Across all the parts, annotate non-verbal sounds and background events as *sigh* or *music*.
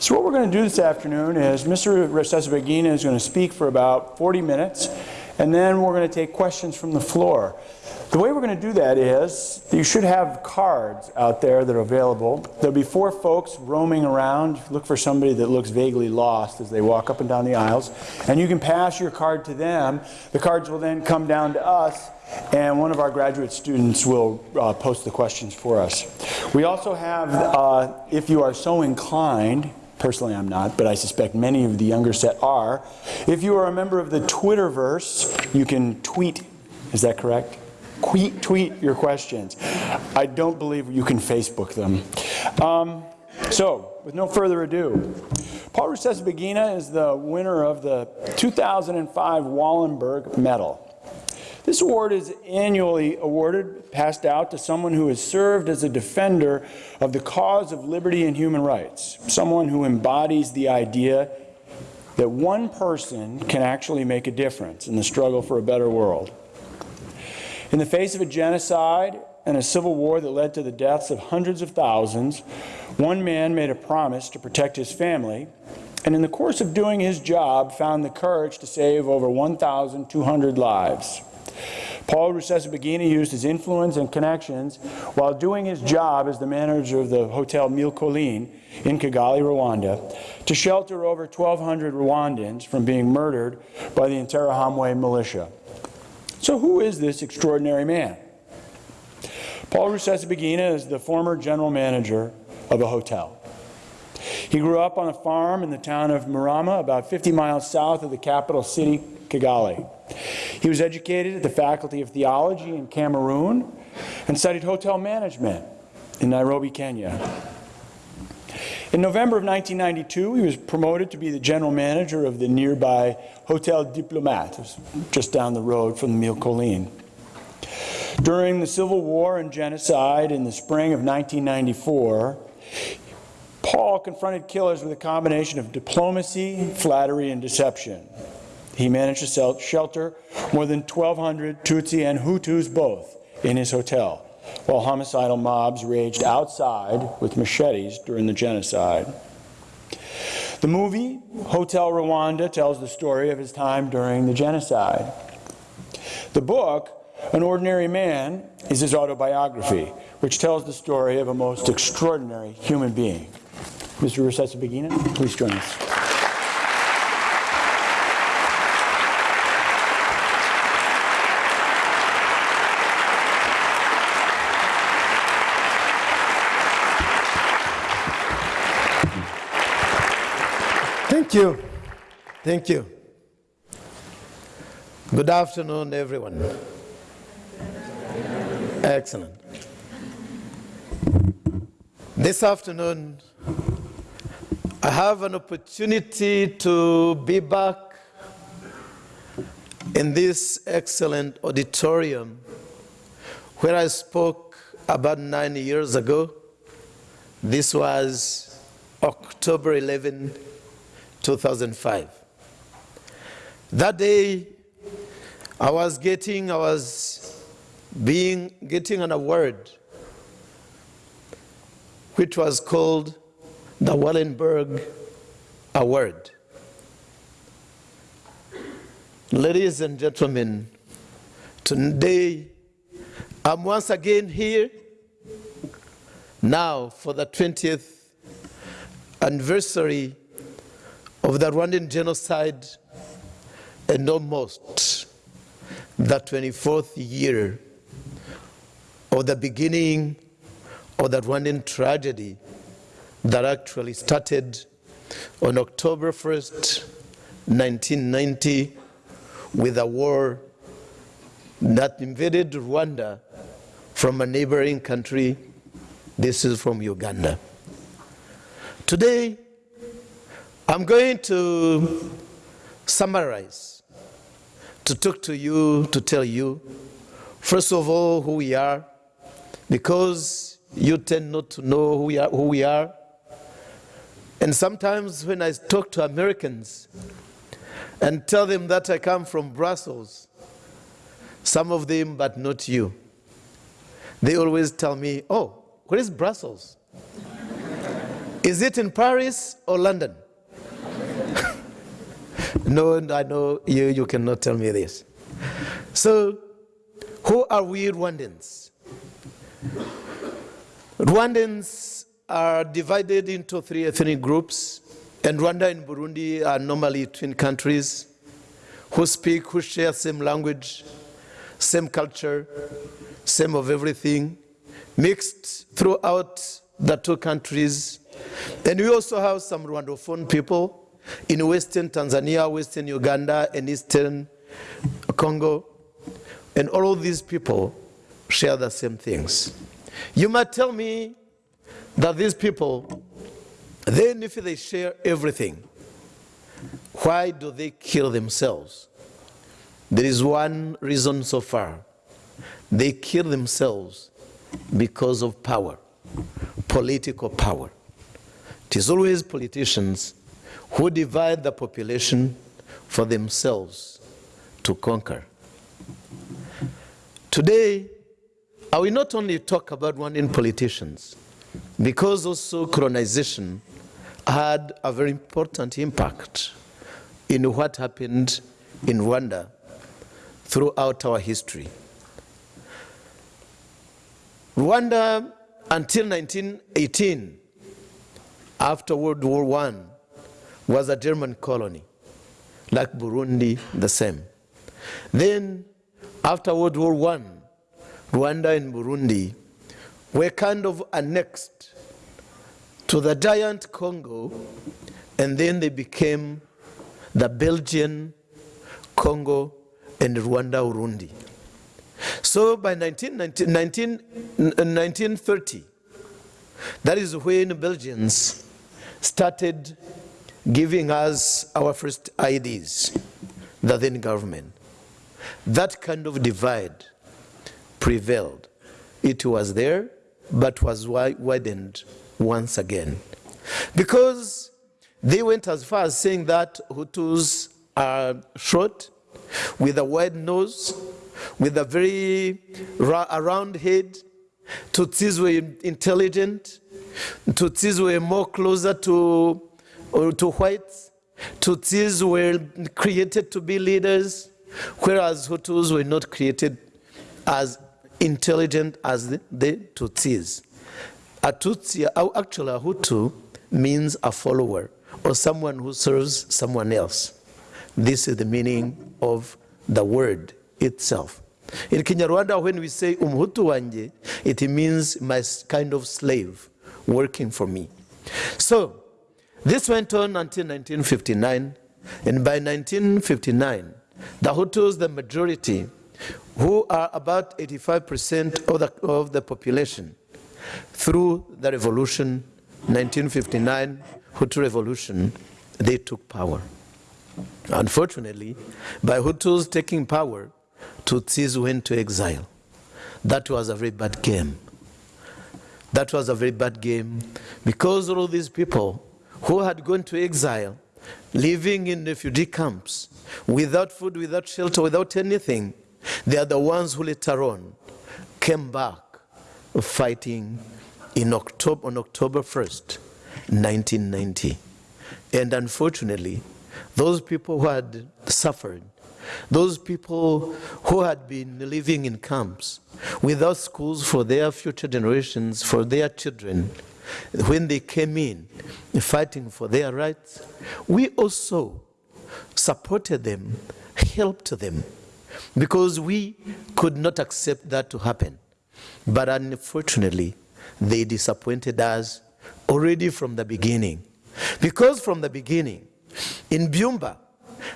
So what we're going to do this afternoon is Mr. Rusesabagina is going to speak for about 40 minutes, and then we're going to take questions from the floor. The way we're going to do that is you should have cards out there that are available. There'll be four folks roaming around. Look for somebody that looks vaguely lost as they walk up and down the aisles. And you can pass your card to them. The cards will then come down to us and one of our graduate students will uh, post the questions for us. We also have, uh, if you are so inclined, personally I'm not, but I suspect many of the younger set are, if you are a member of the Twitterverse, you can tweet, is that correct? Tweet, tweet your questions. I don't believe you can Facebook them. Um, so, with no further ado, Paul Rusesabagina is the winner of the 2005 Wallenberg Medal. This award is annually awarded, passed out to someone who has served as a defender of the cause of liberty and human rights, someone who embodies the idea that one person can actually make a difference in the struggle for a better world. In the face of a genocide and a civil war that led to the deaths of hundreds of thousands, one man made a promise to protect his family, and in the course of doing his job found the courage to save over 1,200 lives. Paul Rusesabagina used his influence and connections while doing his job as the manager of the Hotel Mille Collines in Kigali, Rwanda, to shelter over 1,200 Rwandans from being murdered by the Interahamwe militia. So who is this extraordinary man? Paul Rusesabagina is the former general manager of a hotel. He grew up on a farm in the town of Murama, about 50 miles south of the capital city, Kigali. He was educated at the Faculty of Theology in Cameroon and studied hotel management in Nairobi, Kenya. In November of 1992, he was promoted to be the general manager of the nearby Hotel Diplomat, just down the road from the Mille Collines. During the Civil War and genocide in the spring of 1994, Paul confronted killers with a combination of diplomacy, flattery, and deception. He managed to shelter more than 1,200 Tutsi and Hutus both in his hotel, while homicidal mobs raged outside with machetes during the genocide. The movie, Hotel Rwanda, tells the story of his time during the genocide. The book, An Ordinary Man, is his autobiography, which tells the story of a most extraordinary human being. Mr. Rusesabagina, please join us. Thank you. Thank you. Good afternoon, everyone. Excellent. This afternoon, I have an opportunity to be back in this excellent auditorium where I spoke about nine years ago. This was October 11, 2005. That day, I was getting, I was being, getting an award which was called the Wallenberg Award. Ladies and gentlemen, today I'm once again here now for the 20th anniversary of the Rwandan genocide and almost the 24th year of the beginning of the Rwandan tragedy that actually started on October 1st, 1990 with a war that invaded Rwanda from a neighboring country. This is from Uganda. Today, I'm going to summarize, to talk to you, to tell you, first of all, who we are, because you tend not to know who we are. Who we are. And sometimes when I talk to Americans and tell them that I come from Brussels, some of them, but not you, they always tell me, oh, where is Brussels? *laughs* Is it in Paris or London? No, I know you, you cannot tell me this. So, who are we Rwandans? Rwandans are divided into three ethnic groups, and Rwanda and Burundi are normally twin countries who speak, who share same language, same culture, same of everything, mixed throughout the two countries. And we also have some Rwandophone people in Western Tanzania, Western Uganda, and Eastern Congo. And all of these people share the same things. You might tell me that these people, then if they share everything, why do they kill themselves? There is one reason so far. They kill themselves because of power, political power. It is always politicians who divide the population for themselves to conquer. Today, I will not only talk about one in politicians, because also colonization had a very important impact in what happened in Rwanda throughout our history. Rwanda, until 1918, after World War I, was a German colony, like Burundi, the same. Then, after World War I, Rwanda and Burundi were kind of annexed to the giant Congo, and then they became the Belgian Congo and Rwanda Urundi. So by 19, 19, 1930, that is when Belgians started giving us our first IDs, the then government. That kind of divide prevailed. It was there, but was widened once again. Because they went as far as saying that Hutus are short, with a wide nose, with a very round head. Tutsis were intelligent. Tutsis were more closer to, to whites. Tutsis were created to be leaders, whereas Hutus were not created as intelligent as the, the Tutsis. A Tutsi, actually a Hutu, means a follower or someone who serves someone else. This is the meaning of the word itself. In Kinyarwanda, when we say umhutu wanje, it means my kind of slave working for me. So, this went on until 1959, and by 1959, the Hutus, the majority, who are about 85% of the, of the population, through the revolution, 1959 Hutu revolution, they took power. Unfortunately, by Hutus taking power, Tutsis went to exile. That was a very bad game. That was a very bad game because all these people who had gone to exile, living in refugee camps, without food, without shelter, without anything, they are the ones who later on came back fighting in October, on October 1st, 1990. And unfortunately, those people who had suffered, those people who had been living in camps without schools for their future generations, for their children, when they came in fighting for their rights, we also supported them, helped them, because we could not accept that to happen. But unfortunately, they disappointed us already from the beginning. Because from the beginning, in Byumba,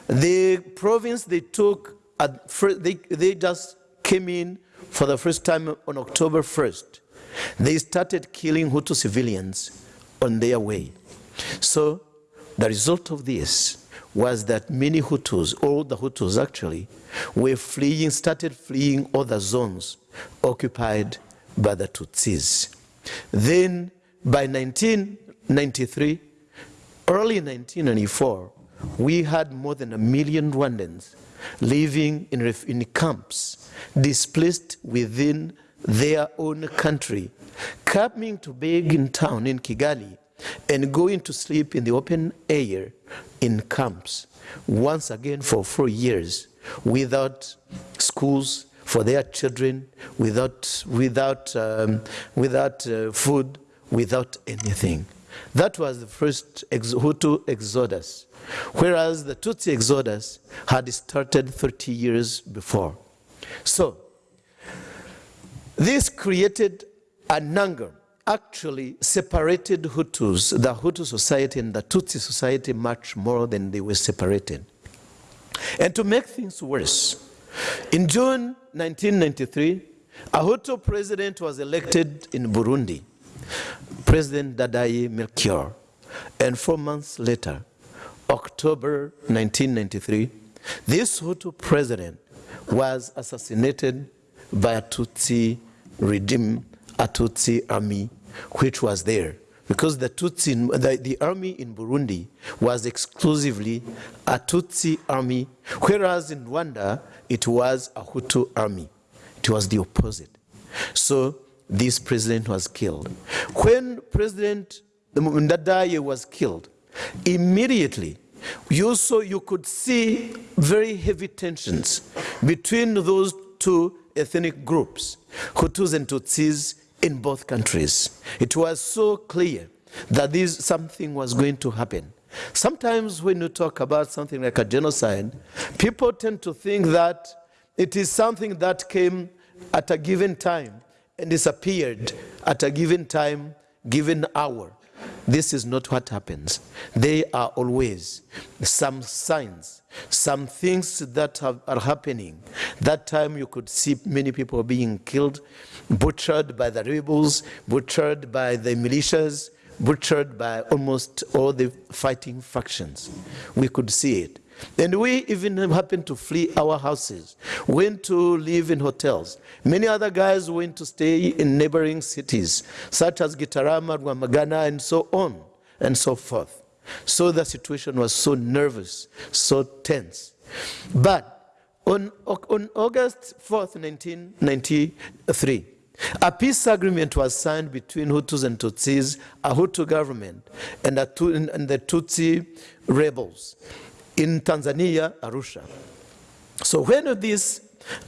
the province they took, they, they just came in for the first time on October 1st. They started killing Hutu civilians on their way. So the result of this was that many Hutus, all the Hutus actually, were fleeing, started fleeing other zones occupied by the Tutsis. Then by 1993, early 1994, we had more than a million Rwandans living in, in camps, displaced within their own country, coming to beg in town in Kigali and going to sleep in the open air in camps once again for four years without schools for their children, without, without, um, without uh, food, without anything. That was the first ex- Hutu exodus, whereas the Tutsi exodus had started 30 years before. So, this created an anger, actually separated Hutus, the Hutu society and the Tutsi society, much more than they were separated. And to make things worse, in June 1993, a Hutu president was elected in Burundi, President Ndadaye Melchior. And four months later, October 1993, this Hutu president was assassinated by a Tutsi regime, a Tutsi army, which was there. Because the Tutsi, the, the army in Burundi was exclusively a Tutsi army, whereas in Rwanda it was a Hutu army. It was the opposite. So this president was killed. When President Ndadaye was killed, immediately you saw you could see very heavy tensions between those two ethnic groups, Hutus and Tutsis in both countries. It was so clear that this something was going to happen. Sometimes when you talk about something like a genocide, people tend to think that it is something that came at a given time and disappeared at a given time, given hour. This is not what happens. There are always some signs, some things that have, are happening. That time you could see many people being killed, butchered by the rebels, butchered by the militias, butchered by almost all the fighting factions. We could see it. And we even happened to flee our houses, went to live in hotels. Many other guys went to stay in neighboring cities, such as Gitarama, Rwamagana, and so on and so forth. So the situation was so nervous, so tense. But on, on August 4th, 1993, a peace agreement was signed between Hutus and Tutsis, a Hutu government, and, a, and the Tutsi rebels in Tanzania, Arusha. So when this,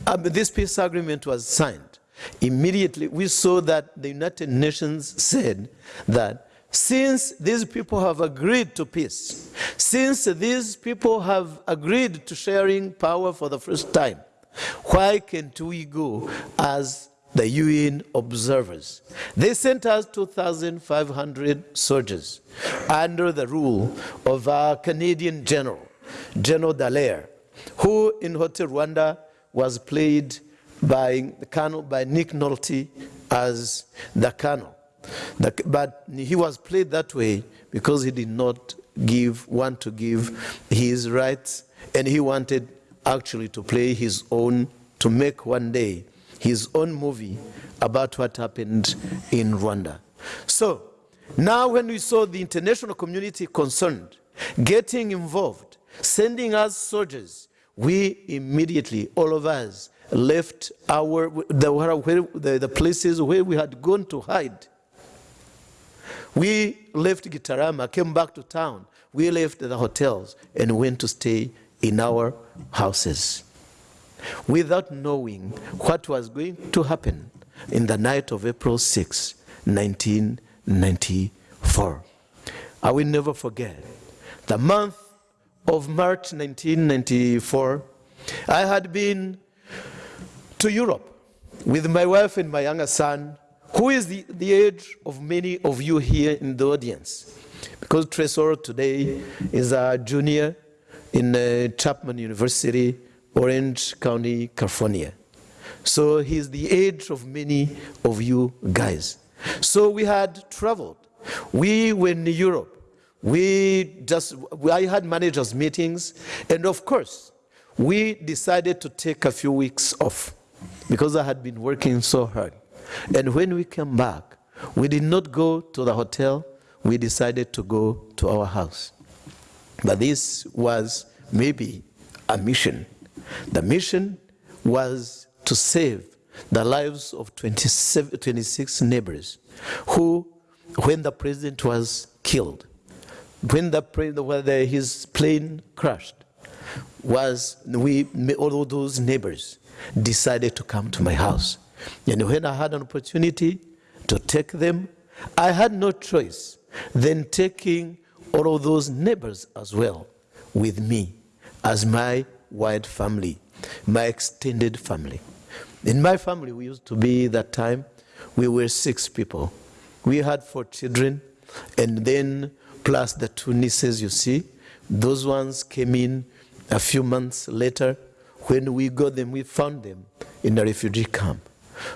um, this peace agreement was signed, immediately we saw that the United Nations said that since these people have agreed to peace, since these people have agreed to sharing power for the first time, why can't we go as the UN observers? They sent us 2,500 soldiers under the rule of our Canadian general, General Dallaire, who in Hotel Rwanda was played by, Colonel, by Nick Nolte as the colonel. The, but he was played that way because he did not give, want to give his rights, and he wanted actually to play his own, to make one day his own movie about what happened in Rwanda. So, now when we saw the international community concerned, getting involved, sending us soldiers, we immediately, all of us, left our the, the, the places where we had gone to hide we left Gitarama, came back to town. We left the hotels and went to stay in our houses without knowing what was going to happen in the night of April 6, 1994. I will never forget the month of March 1994. I had been to Europe with my wife and my younger son who is the, the age of many of you here in the audience? Because Tresor today is a junior in uh, Chapman University, Orange County, California. So he's the age of many of you guys. So we had traveled. We were in Europe. We just, I had managers meetings. And of course, we decided to take a few weeks off because I had been working so hard. And when we came back, we did not go to the hotel, we decided to go to our house. But this was maybe a mission. The mission was to save the lives of 27, 26 neighbors who when the president was killed, when the whether his plane crashed, was we all of those neighbors decided to come to my house, and when I had an opportunity to take them, I had no choice than taking all of those neighbors as well with me as my wide family, my extended family. In my family, we used to be that time, we were six people. We had four children, and then plus the two nieces you see. Those ones came in a few months later. When we got them, we found them in a refugee camp.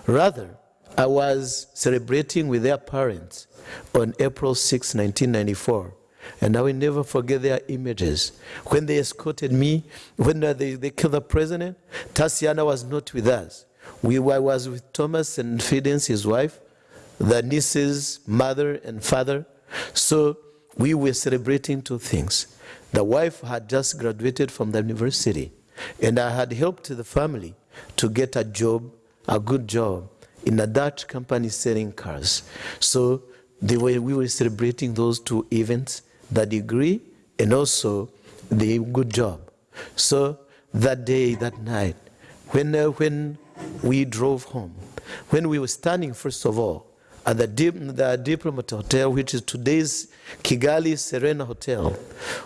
Rather, I was celebrating with their parents on April 6, 1994. And I will never forget their images. When they escorted me, when they, they killed the president, Tatiana was not with us. We were, I was with Thomas and Fidence, his wife, the niece's mother and father. So we were celebrating two things. The wife had just graduated from the university, and I had helped the family to get a job, a good job, in a Dutch company selling cars. So they were, we were celebrating those two events, the degree and also the good job. So that day, that night, when, uh, when we drove home, when we were standing, first of all, at the, the Diplomat Hotel, which is today's Kigali Serena Hotel,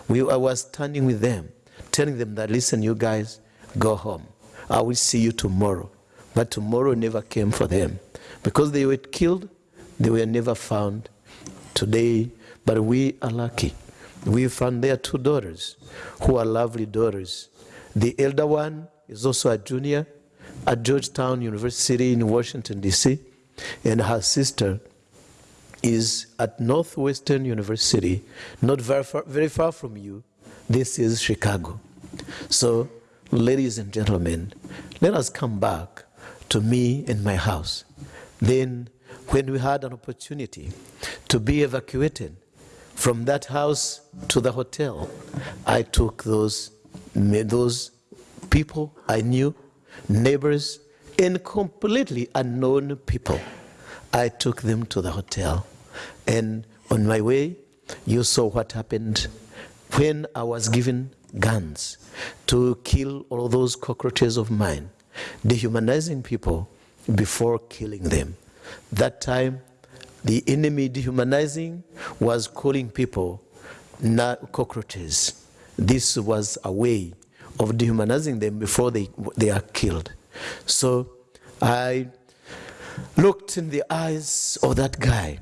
we, I was standing with them, telling them that, listen, you guys, go home. I will see you tomorrow. But tomorrow never came for them. Because they were killed, they were never found today. But we are lucky. We found their two daughters, who are lovely daughters. The elder one is also a junior at Georgetown University in Washington, D.C., and her sister is at Northwestern University, not very far, very far from you. This is Chicago. So, ladies and gentlemen, let us come back to me and my house. Then, when we had an opportunity to be evacuated from that house to the hotel, I took those, those people I knew, neighbors, and completely unknown people. I took them to the hotel. And on my way, you saw what happened when I was given guns to kill all those cockroaches of mine, dehumanizing people before killing them. That time, the enemy dehumanizing was calling people cockroaches. This was a way of dehumanizing them before they, they are killed. So I looked in the eyes of that guy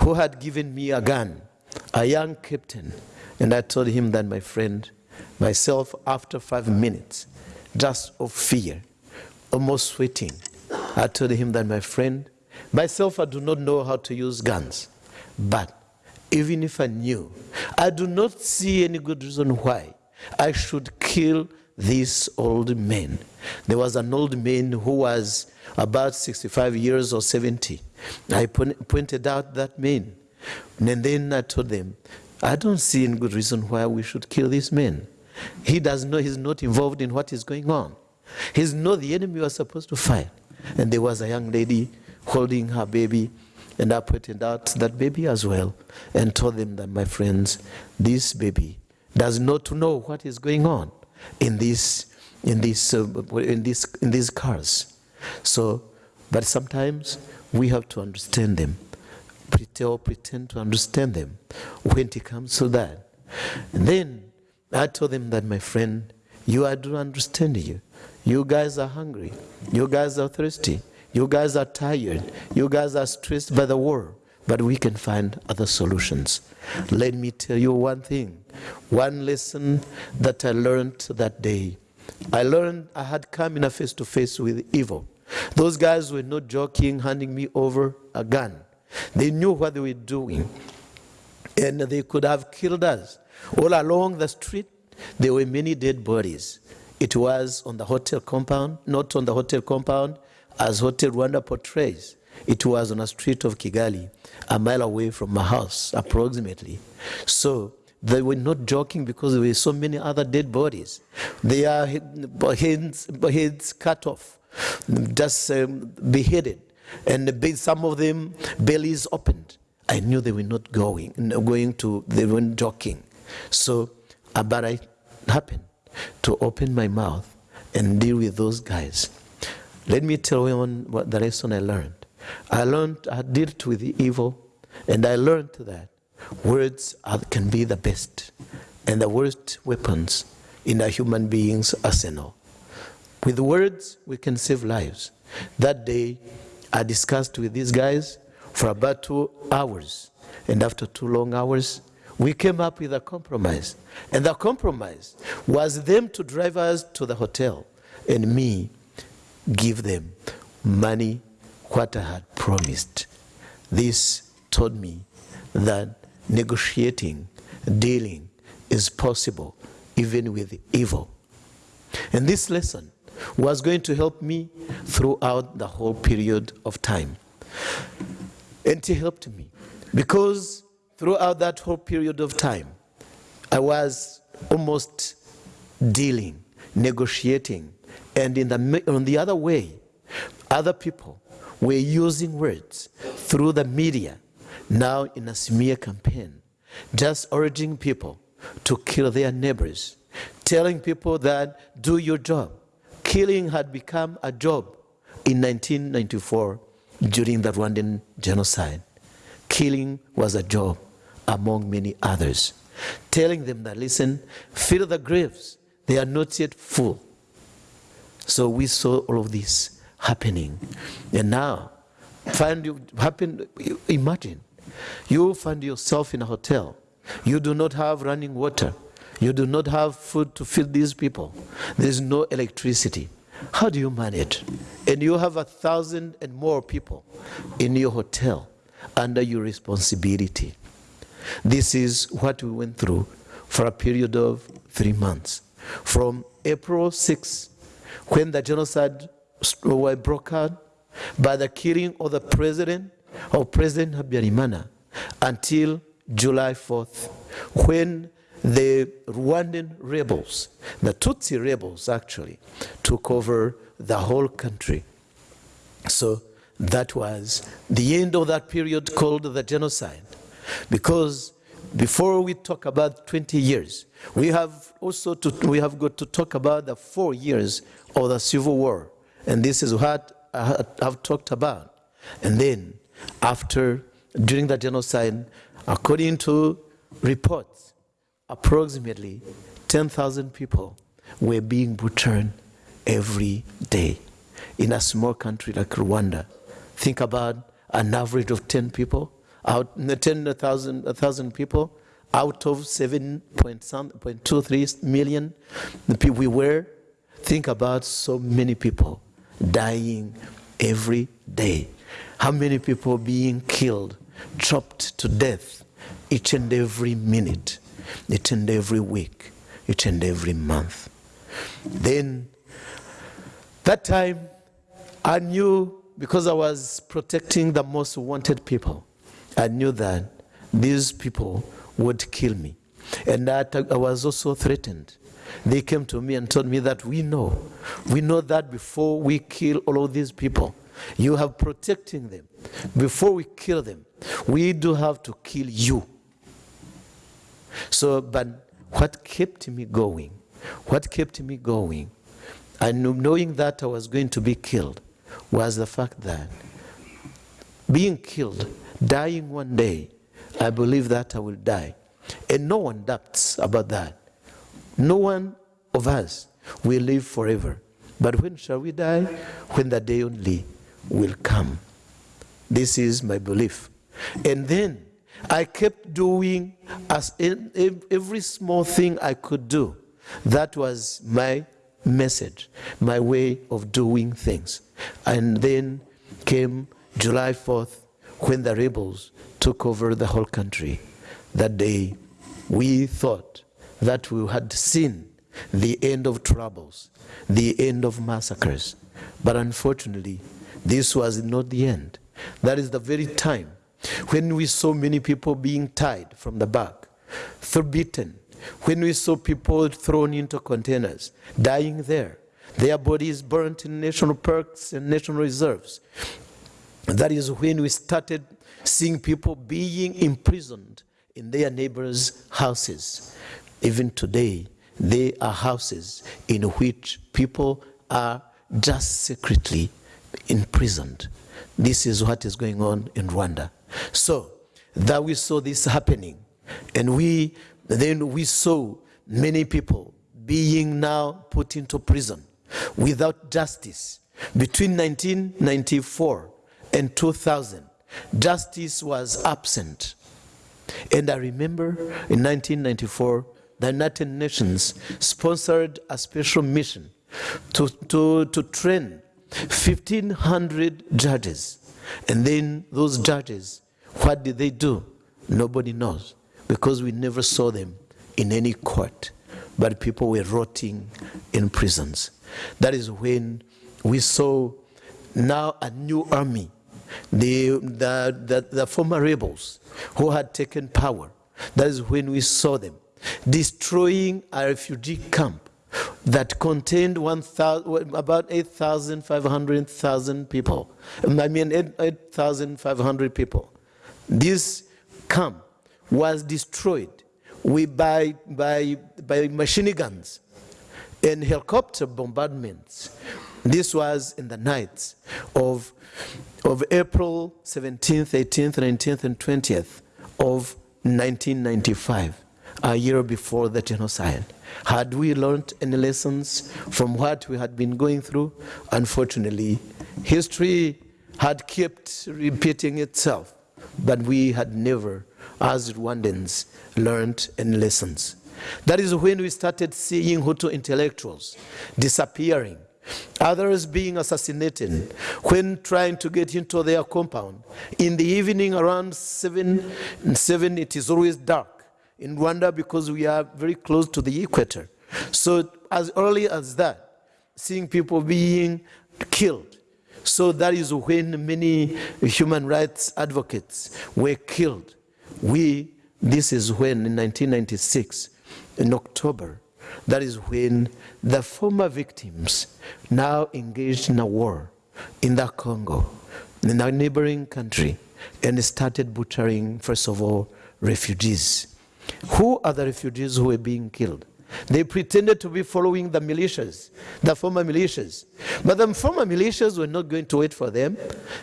who had given me a gun, a young captain, and I told him that, my friend, myself, after five minutes, just of fear, almost sweating, I told him that, my friend, myself, I do not know how to use guns, but even if I knew, I do not see any good reason why I should kill this old man. There was an old man who was about 65 years or 70. I pointed out that man. And then I told them, I don't see any good reason why we should kill this man. He does know he's not involved in what is going on. He's not the enemy we are supposed to fight. And there was a young lady holding her baby, and I pointed out that baby as well, and told them that, my friends, this baby does not know what is going on in these in these uh, in these in these cars. So, but sometimes we have to understand them, pretend pretend to understand them when it comes to that. And then I told them that my friend, you I do understand you. You guys are hungry. You guys are thirsty. You guys are tired. You guys are stressed by the war. But we can find other solutions. Let me tell you one thing. One lesson that I learned that day. I learned I had come in a face to face with evil. Those guys were not joking, handing me over a gun. They knew what they were doing. And they could have killed us. All along the street, there were many dead bodies. It was on the hotel compound, not on the hotel compound, as Hotel Rwanda portrays. It was on a street of Kigali, a mile away from my house, approximately. So they were not joking because there were so many other dead bodies. They are heads, heads cut off, just um, beheaded, and some of them bellies opened. I knew they were not going, going to, they weren't joking. So, uh, but I happened to open my mouth and deal with those guys. Let me tell you one, what the lesson I learned. I learned, I dealt with the evil, and I learned that words are, can be the best and the worst weapons in a human being's arsenal. With words, we can save lives. That day, I discussed with these guys for about two hours. And after two long hours, we came up with a compromise. And the compromise was them to drive us to the hotel and me give them money, what I had promised. This taught me that negotiating, dealing is possible even with evil. And this lesson was going to help me throughout the whole period of time. And it helped me because throughout that whole period of time, I was almost dealing, negotiating, and in the, on the other way, other people were using words through the media, now in a smear campaign, just urging people to kill their neighbors, telling people that do your job. Killing had become a job in 1994 during the Rwandan genocide. Killing was a job among many others. Telling them that, listen, fill the graves, they are not yet full. So we saw all of this happening. And now, find you happen, imagine, you find yourself in a hotel. You do not have running water. You do not have food to feed these people. There's no electricity. How do you manage? And you have a thousand and more people in your hotel under your responsibility. This is what we went through for a period of three months. From April 6, when the genocide broke out, by the killing of the president, of President Habyarimana, until July 4th, when the Rwandan rebels, the Tutsi rebels actually, took over the whole country. So that was the end of that period called the genocide. Because before we talk about 20 years, we have also to, we have got to talk about the four years of the civil war. And this is what I have talked about. And then after, during the genocide, according to reports, approximately 10,000 people were being butchered every day in a small country like Rwanda. Think about an average of 10 people, out 10,000 1,000 people out of 7.23 million we were. Think about so many people dying every day. How many people being killed, chopped to death each and every minute, each and every week, each and every month. Then, that time, I knew, because I was protecting the most wanted people, I knew that these people would kill me. And that I was also threatened. They came to me and told me that we know, we know that before we kill all of these people, you have protecting them. Before we kill them, we do have to kill you. So, but what kept me going, what kept me going, and knowing that I was going to be killed, was the fact that being killed, dying one day, I believe that I will die. And no one doubts about that. No one of us will live forever. But when shall we die? When the day only will come. This is my belief. And then I kept doing as every small thing I could do. That was my message, my way of doing things. And then came July 4th when the rebels took over the whole country. That day we thought that we had seen the end of troubles, the end of massacres. But unfortunately, this was not the end. That is the very time when we saw many people being tied from the back, beaten, when we saw people thrown into containers, dying there, their bodies burnt in national parks and national reserves. That is when we started seeing people being imprisoned in their neighbors' houses. Even today, there are houses in which people are just secretly imprisoned. This is what is going on in Rwanda. So that we saw this happening, and we then we saw many people being now put into prison without justice. Between 1994 and 2000, justice was absent. And I remember in 1994, the United Nations sponsored a special mission to, to, to train 1,500 judges. And then those judges, what did they do? Nobody knows because we never saw them in any court. But people were rotting in prisons. That is when we saw now a new army, the, the, the, the former rebels who had taken power. That is when we saw them destroying a refugee camp that contained 1,000 about 8,500 people. I mean, 8,500 people. This camp was destroyed we, by, by, by machine guns and helicopter bombardments. This was in the nights of, of April 17th, 18th, 19th, and 20th of 1995, a year before the genocide. Had we learned any lessons from what we had been going through? Unfortunately, history had kept repeating itself, but we had never, as Rwandans, learned any lessons. That is when we started seeing Hutu intellectuals disappearing, others being assassinated when trying to get into their compound. In the evening around 7, 7 it is always dark in Rwanda because we are very close to the equator. So as early as that, seeing people being killed. So that is when many human rights advocates were killed. We, this is when in 1996, in October, that is when the former victims now engaged in a war in the Congo, in a neighboring country, and started butchering, first of all, refugees. Who are the refugees who were being killed? They pretended to be following the militias, the former militias. But the former militias were not going to wait for them.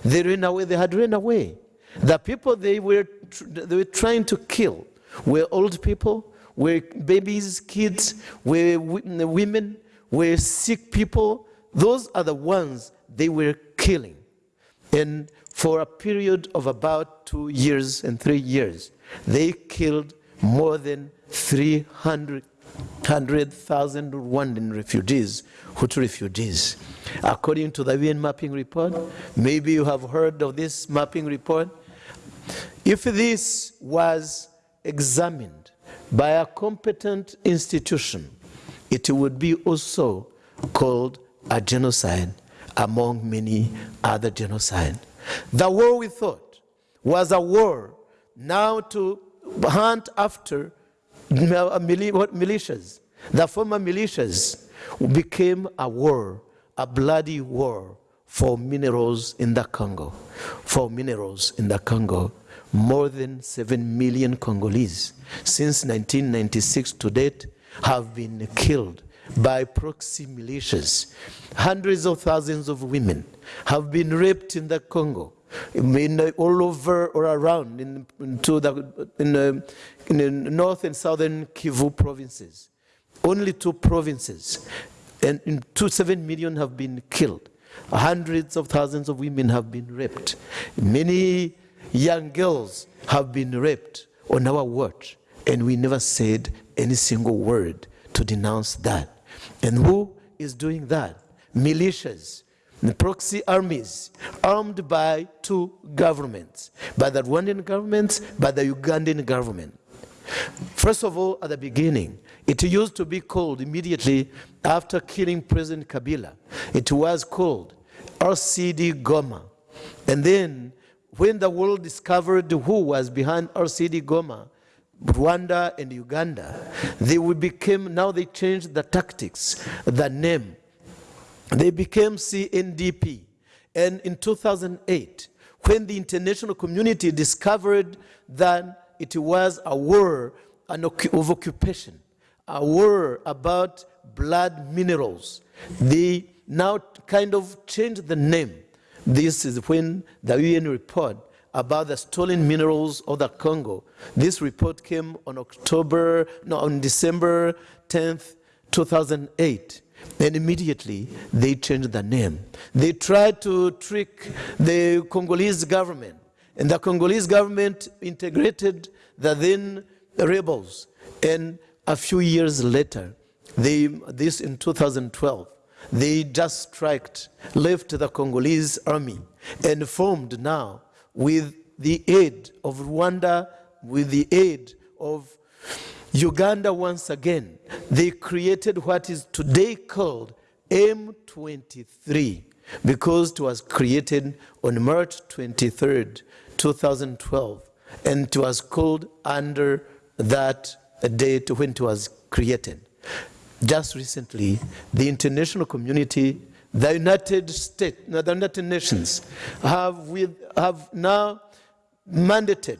They ran away, they had run away. The people they were, they were trying to kill were old people, were babies, kids, were women, were sick people. Those are the ones they were killing. And for a period of about two years and three years, they killed more than 300,000 Rwandan refugees, Hutu refugees. According to the UN mapping report, maybe you have heard of this mapping report. If this was examined by a competent institution, it would be also called a genocide among many other genocides. The war we thought was a war now to hunt after uh, militias. The former militias became a war, a bloody war for minerals in the Congo. For minerals in the Congo, more than 7 million Congolese since 1996 to date have been killed by proxy militias. Hundreds of thousands of women have been raped in the Congo in, all over or around in, into the, in, the, in the north and southern Kivu provinces. Only two provinces, and in two, seven million have been killed. Hundreds of thousands of women have been raped. Many young girls have been raped on our watch, and we never said any single word to denounce that. And who is doing that? Militias, the proxy armies armed by two governments, by the Rwandan government, by the Ugandan government. First of all, at the beginning, it used to be called immediately after killing President Kabila. It was called RCD Goma. And then when the world discovered who was behind RCD Goma, Rwanda and Uganda, they became, now they changed the tactics, the name, they became CNDP. And in 2008, when the international community discovered that it was a war of occupation, a war about blood minerals. They now kind of changed the name. This is when the UN report about the stolen minerals of the Congo. This report came on October, no, on December 10th, 2008. And immediately they changed the name. They tried to trick the Congolese government. And the Congolese government integrated the then rebels. And a few years later, they, this in 2012, they just striked, left the Congolese army and formed now with the aid of Rwanda, with the aid of Uganda once again, they created what is today called M23 because it was created on March 23rd, 2012, and it was called under that date when it was created. Just recently, the international community, the United States, the United Nations, have, with, have now mandated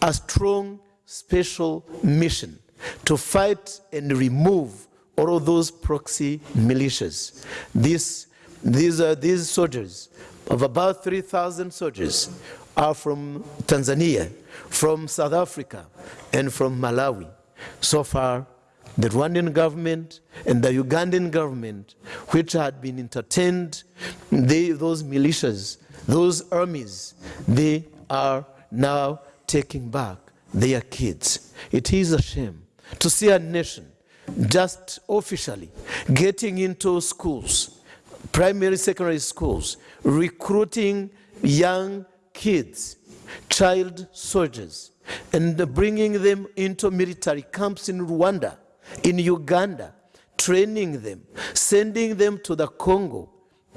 a strong special mission to fight and remove all those proxy militias. These, these, are, these soldiers, of about 3,000 soldiers, are from Tanzania, from South Africa, and from Malawi. So far, the Rwandan government and the Ugandan government, which had been entertained, they, those militias, those armies, they are now taking back their kids. It is a shame to see a nation just officially getting into schools, primary, secondary schools, recruiting young kids, child soldiers, and bringing them into military camps in Rwanda, in Uganda, training them, sending them to the Congo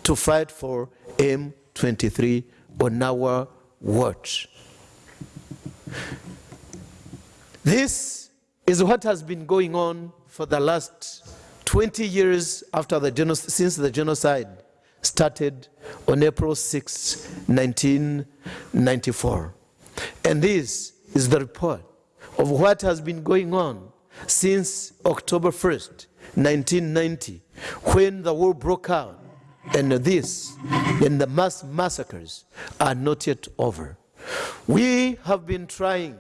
to fight for M23 on our watch. This is what has been going on for the last 20 years after the since the genocide started on April 6, 1994. And this is the report of what has been going on since October 1st, 1990, when the war broke out. And this and the mass massacres are not yet over. We have been trying,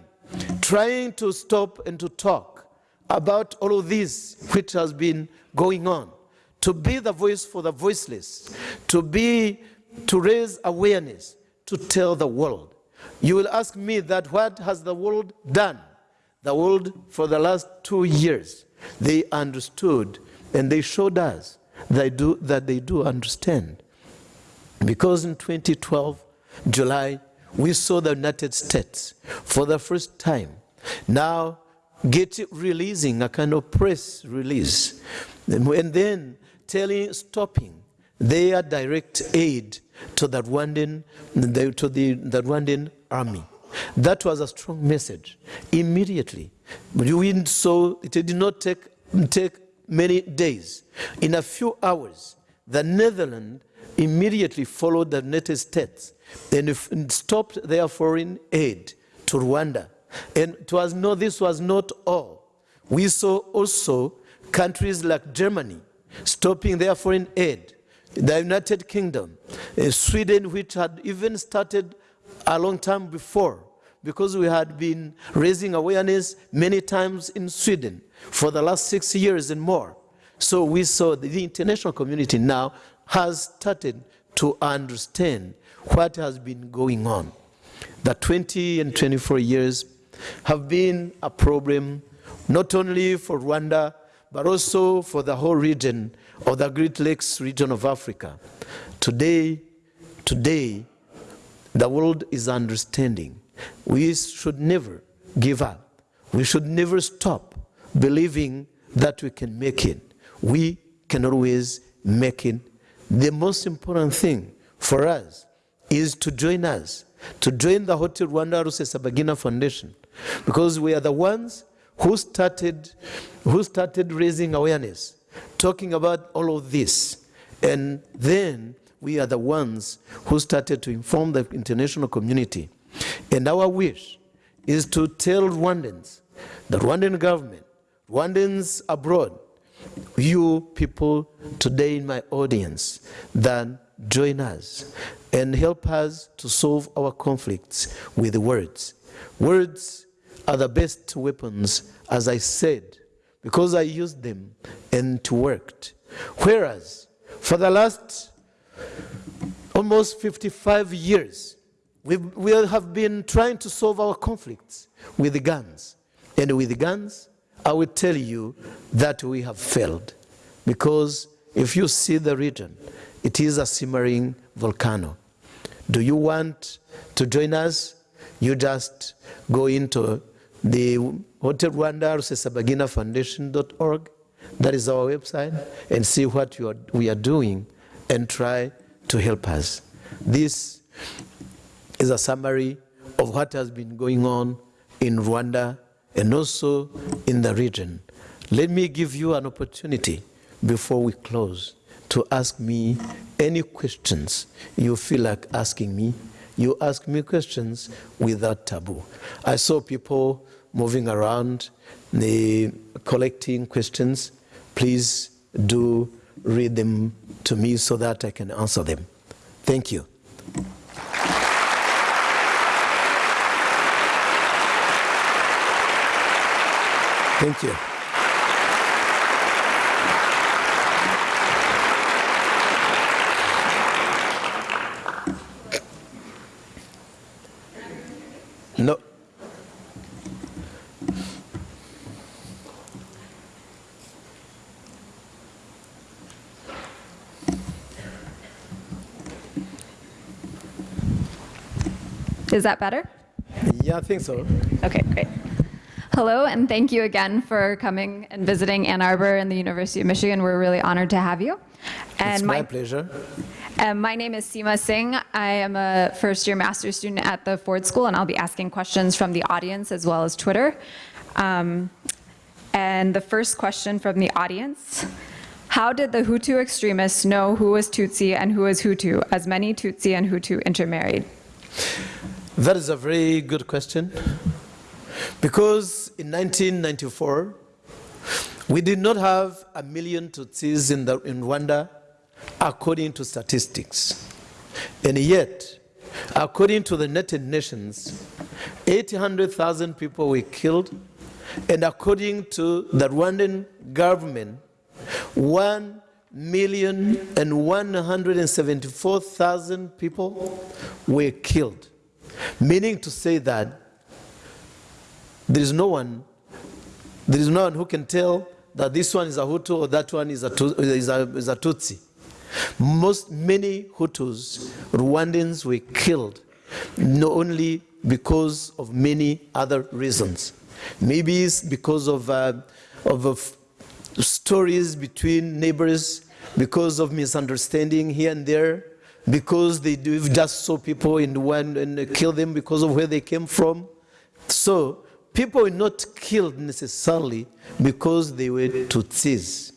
trying to stop and to talk about all of this which has been going on, to be the voice for the voiceless, to be, to raise awareness, to tell the world. You will ask me that what has the world done? The world for the last two years, they understood and they showed us they do, that they do understand. Because in 2012, July, we saw the United States for the first time now get releasing a kind of press release and then telling, stopping their direct aid to the Rwandan, to the, the Rwandan army. That was a strong message. Immediately, we saw it did not take, take many days. In a few hours, the Netherlands immediately followed the United States and stopped their foreign aid to Rwanda. And it was no, this was not all. We saw also countries like Germany stopping their foreign aid, the United Kingdom, uh, Sweden, which had even started a long time before, because we had been raising awareness many times in Sweden for the last six years and more. So we saw the international community now has started to understand what has been going on. The 20 and 24 years have been a problem not only for Rwanda, but also for the whole region of the Great Lakes region of Africa. Today, today, the world is understanding. We should never give up. We should never stop believing that we can make it. We can always make it. The most important thing for us is to join us, to join the Hotel Rwanda Rusesabagina Foundation, because we are the ones who started, who started raising awareness, talking about all of this. And then we are the ones who started to inform the international community. And our wish is to tell Rwandans, the Rwandan government, Rwandans abroad, you people today in my audience, then join us and help us to solve our conflicts with words. Words are the best weapons, as I said, because I used them and it worked. Whereas, for the last almost 55 years, we, we have been trying to solve our conflicts with guns. And with guns, I will tell you that we have failed. Because if you see the region, it is a simmering volcano. Do you want to join us? You just go into the Hotel Rwanda Rusesabagina. That is our website, and see what are, we are doing and try to help us. This is a summary of what has been going on in Rwanda and also in the region. Let me give you an opportunity before we close to ask me any questions you feel like asking me. You ask me questions without taboo. I saw people moving around, they collecting questions. Please do read them to me so that I can answer them. Thank you. Thank you. No. Is that better? Yeah, I think so. Okay, great. Hello, and thank you again for coming and visiting Ann Arbor and the University of Michigan. We're really honored to have you. And it's my, pleasure. um, my name is Seema Singh. I am a first year master's student at the Ford School, and I'll be asking questions from the audience as well as Twitter. Um, and the first question from the audience How did the Hutu extremists know who was Tutsi and who was Hutu, as many Tutsi and Hutu intermarried? That is a very good question. Because in 1994, we did not have a million Tutsis in, the, in Rwanda according to statistics. And yet, according to the United Nations, 800,000 people were killed. And according to the Rwandan government, 1 million and 174,000 people were killed. Meaning to say that there is no one, there is no one who can tell that this one is a Hutu or that one is a, is a, is a Tutsi. Most, many Hutus, Rwandans were killed, not only because of many other reasons. Maybe it's because of, uh, of, of stories between neighbors, because of misunderstanding here and there, because they do just saw people in one and kill them because of where they came from. So people were not killed necessarily because they were Tutsis.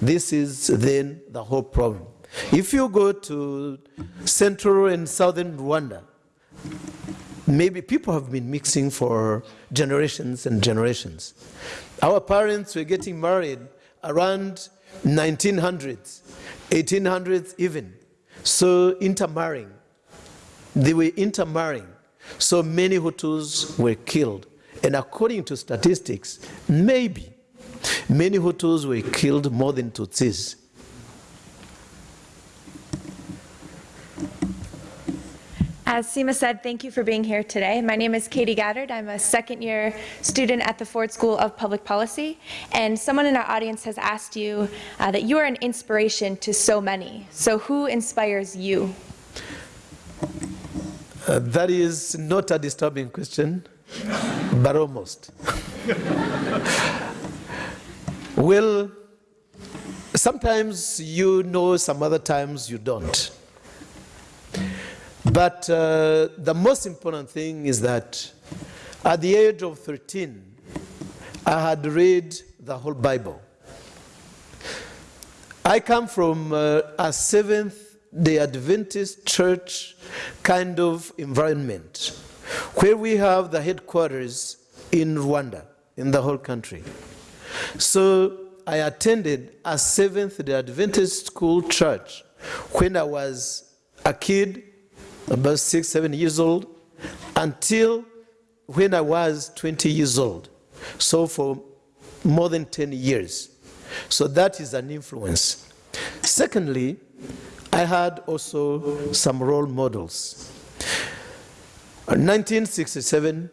This is then the whole problem. If you go to central and southern Rwanda, maybe people have been mixing for generations and generations. Our parents were getting married around 1900s, 1800s even. So intermarrying, they were intermarrying. So many Hutus were killed. And according to statistics, maybe many Hutus were killed more than Tutsis. As Seema said, thank you for being here today. My name is Katie Gaddard. I'm a second year student at the Ford School of Public Policy. And someone in our audience has asked you uh, that you are an inspiration to so many. So who inspires you? Uh, that is not a disturbing question, but almost. well, sometimes you know, some other times you don't. But uh, the most important thing is that at the age of 13, I had read the whole Bible. I come from uh, a Seventh-day Adventist church kind of environment, where we have the headquarters in Rwanda, in the whole country. So I attended a Seventh day Adventist school church when I was a kid, about six, seven years old, until when I was 20 years old. So for more than 10 years. So that is an influence. Secondly, I had also some role models. In 1967,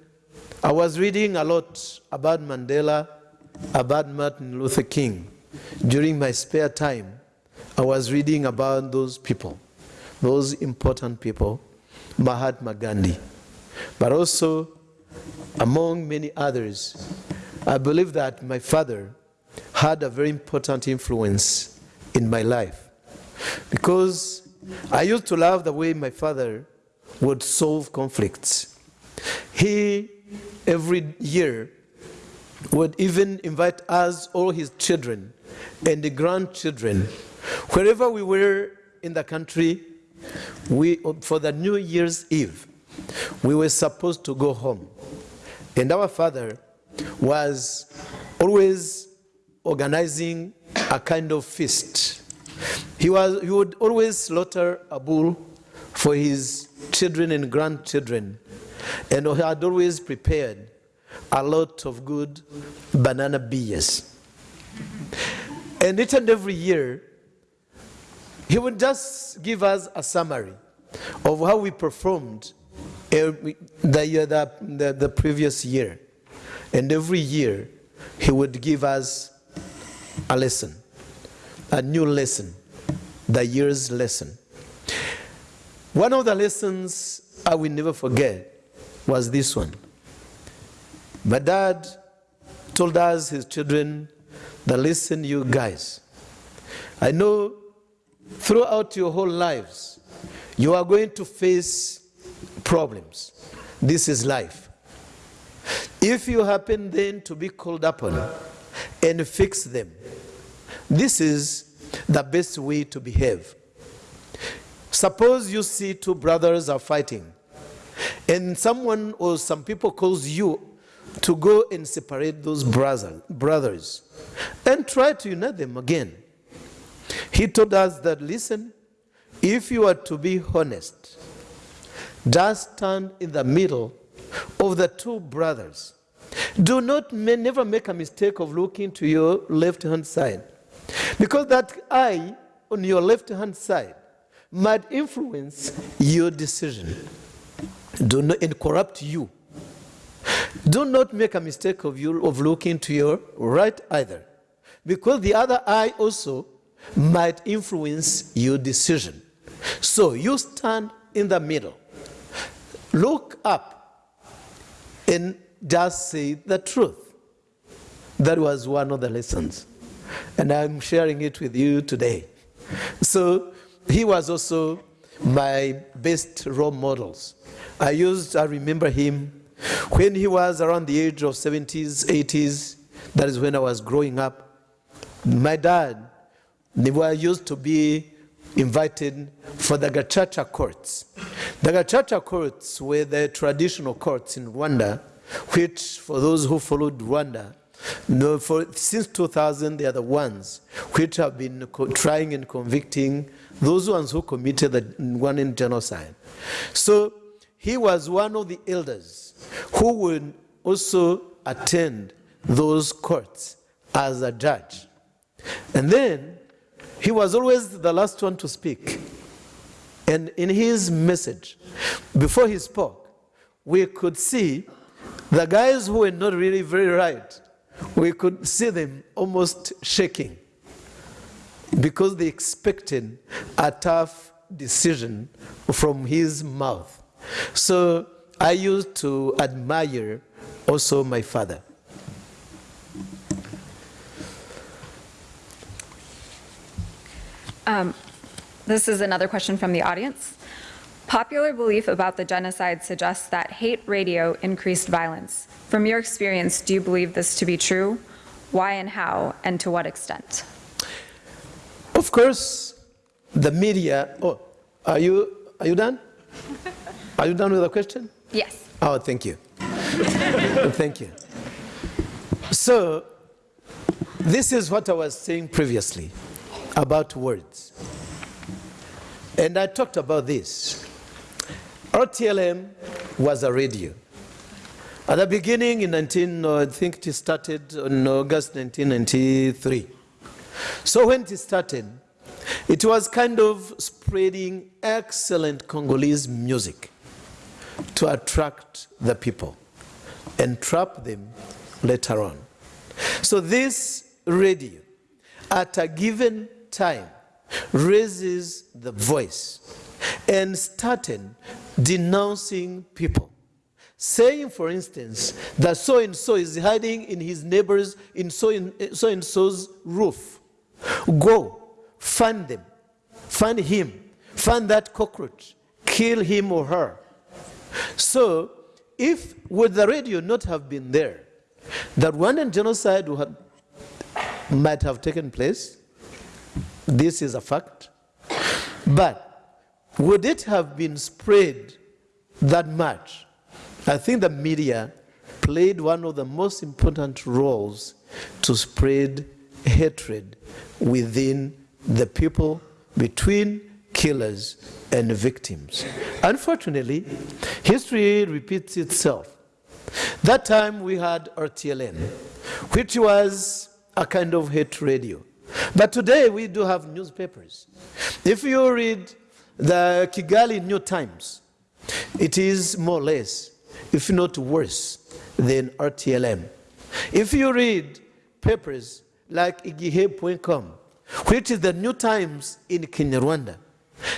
I was reading a lot about Mandela, about Martin Luther King. During my spare time, I was reading about those people, those important people, Mahatma Gandhi. But also, among many others, I believe that my father had a very important influence in my life because I used to love the way my father would solve conflicts. He, every year, would even invite us, all his children, and the grandchildren, wherever we were in the country, we, for the New Year's Eve, we were supposed to go home. And our father was always organizing a kind of feast. He, was, he would always slaughter a bull for his children and grandchildren, and he had always prepared a lot of good banana beers. And each and every year, he would just give us a summary of how we performed the, year, the, the, the previous year. And every year, he would give us a lesson, a new lesson, the year's lesson. One of the lessons I will never forget was this one. My dad told us, his children, that listen, you guys, I know throughout your whole lives, you are going to face problems. This is life. If you happen then to be called upon and fix them, this is the best way to behave. Suppose you see two brothers are fighting, and someone or some people calls you to go and separate those brother, brothers and try to unite them again. He told us that, listen, if you are to be honest, just stand in the middle of the two brothers. Do not, never make a mistake of looking to your left hand side. Because that eye on your left hand side might influence your decision do not, and corrupt you. Do not make a mistake of, you, of looking to your right either. Because the other eye also might influence your decision. So you stand in the middle. Look up and just say the truth. That was one of the lessons. And I'm sharing it with you today. So he was also my best role models. I used, I remember him when he was around the age of 70s, 80s, that is when I was growing up. My dad, were used to be invited for the Gacaca courts. The Gacaca courts were the traditional courts in Rwanda, which, for those who followed Rwanda, no, for, since 2000, they are the ones which have been trying and convicting those ones who committed the Rwandan genocide. So he was one of the elders who would also attend those courts as a judge. And then he was always the last one to speak. And in his message, before he spoke, we could see the guys who were not really very right, we could see them almost shaking because they expected a tough decision from his mouth. So I used to admire also my father. Um, this is another question from the audience. Popular belief about the genocide suggests that hate radio increased violence. From your experience, do you believe this to be true? Why and how, and to what extent? Of course, the media, oh, Are you, are you done? Are you done with the question? Yes. Oh, thank you. *laughs* thank you. So, this is what I was saying previously about words. And I talked about this. RTLM was a radio. At the beginning in 19, uh, I think it started on August 1993. So when it started, it was kind of spreading excellent Congolese music to attract the people and trap them later on. So this radio, at a given time, raises the voice and started denouncing people. Saying, for instance, that so and so is hiding in his neighbor's, in so and eh, so and so's roof. Go, find them, find him, find that cockroach, kill him or her. So, if would the radio not have been there, the Rwandan genocide have, might have taken place. This is a fact. But would it have been spread that much? I think the media played one of the most important roles to spread hatred within the people between killers and victims. Unfortunately, history repeats itself. That time we had RTLM, which was a kind of hate radio. But today we do have newspapers. If you read the Kigali New Times, it is more or less, if not worse, than RTLM. If you read papers like igihe.com, which is the New Times in Kinyarwanda,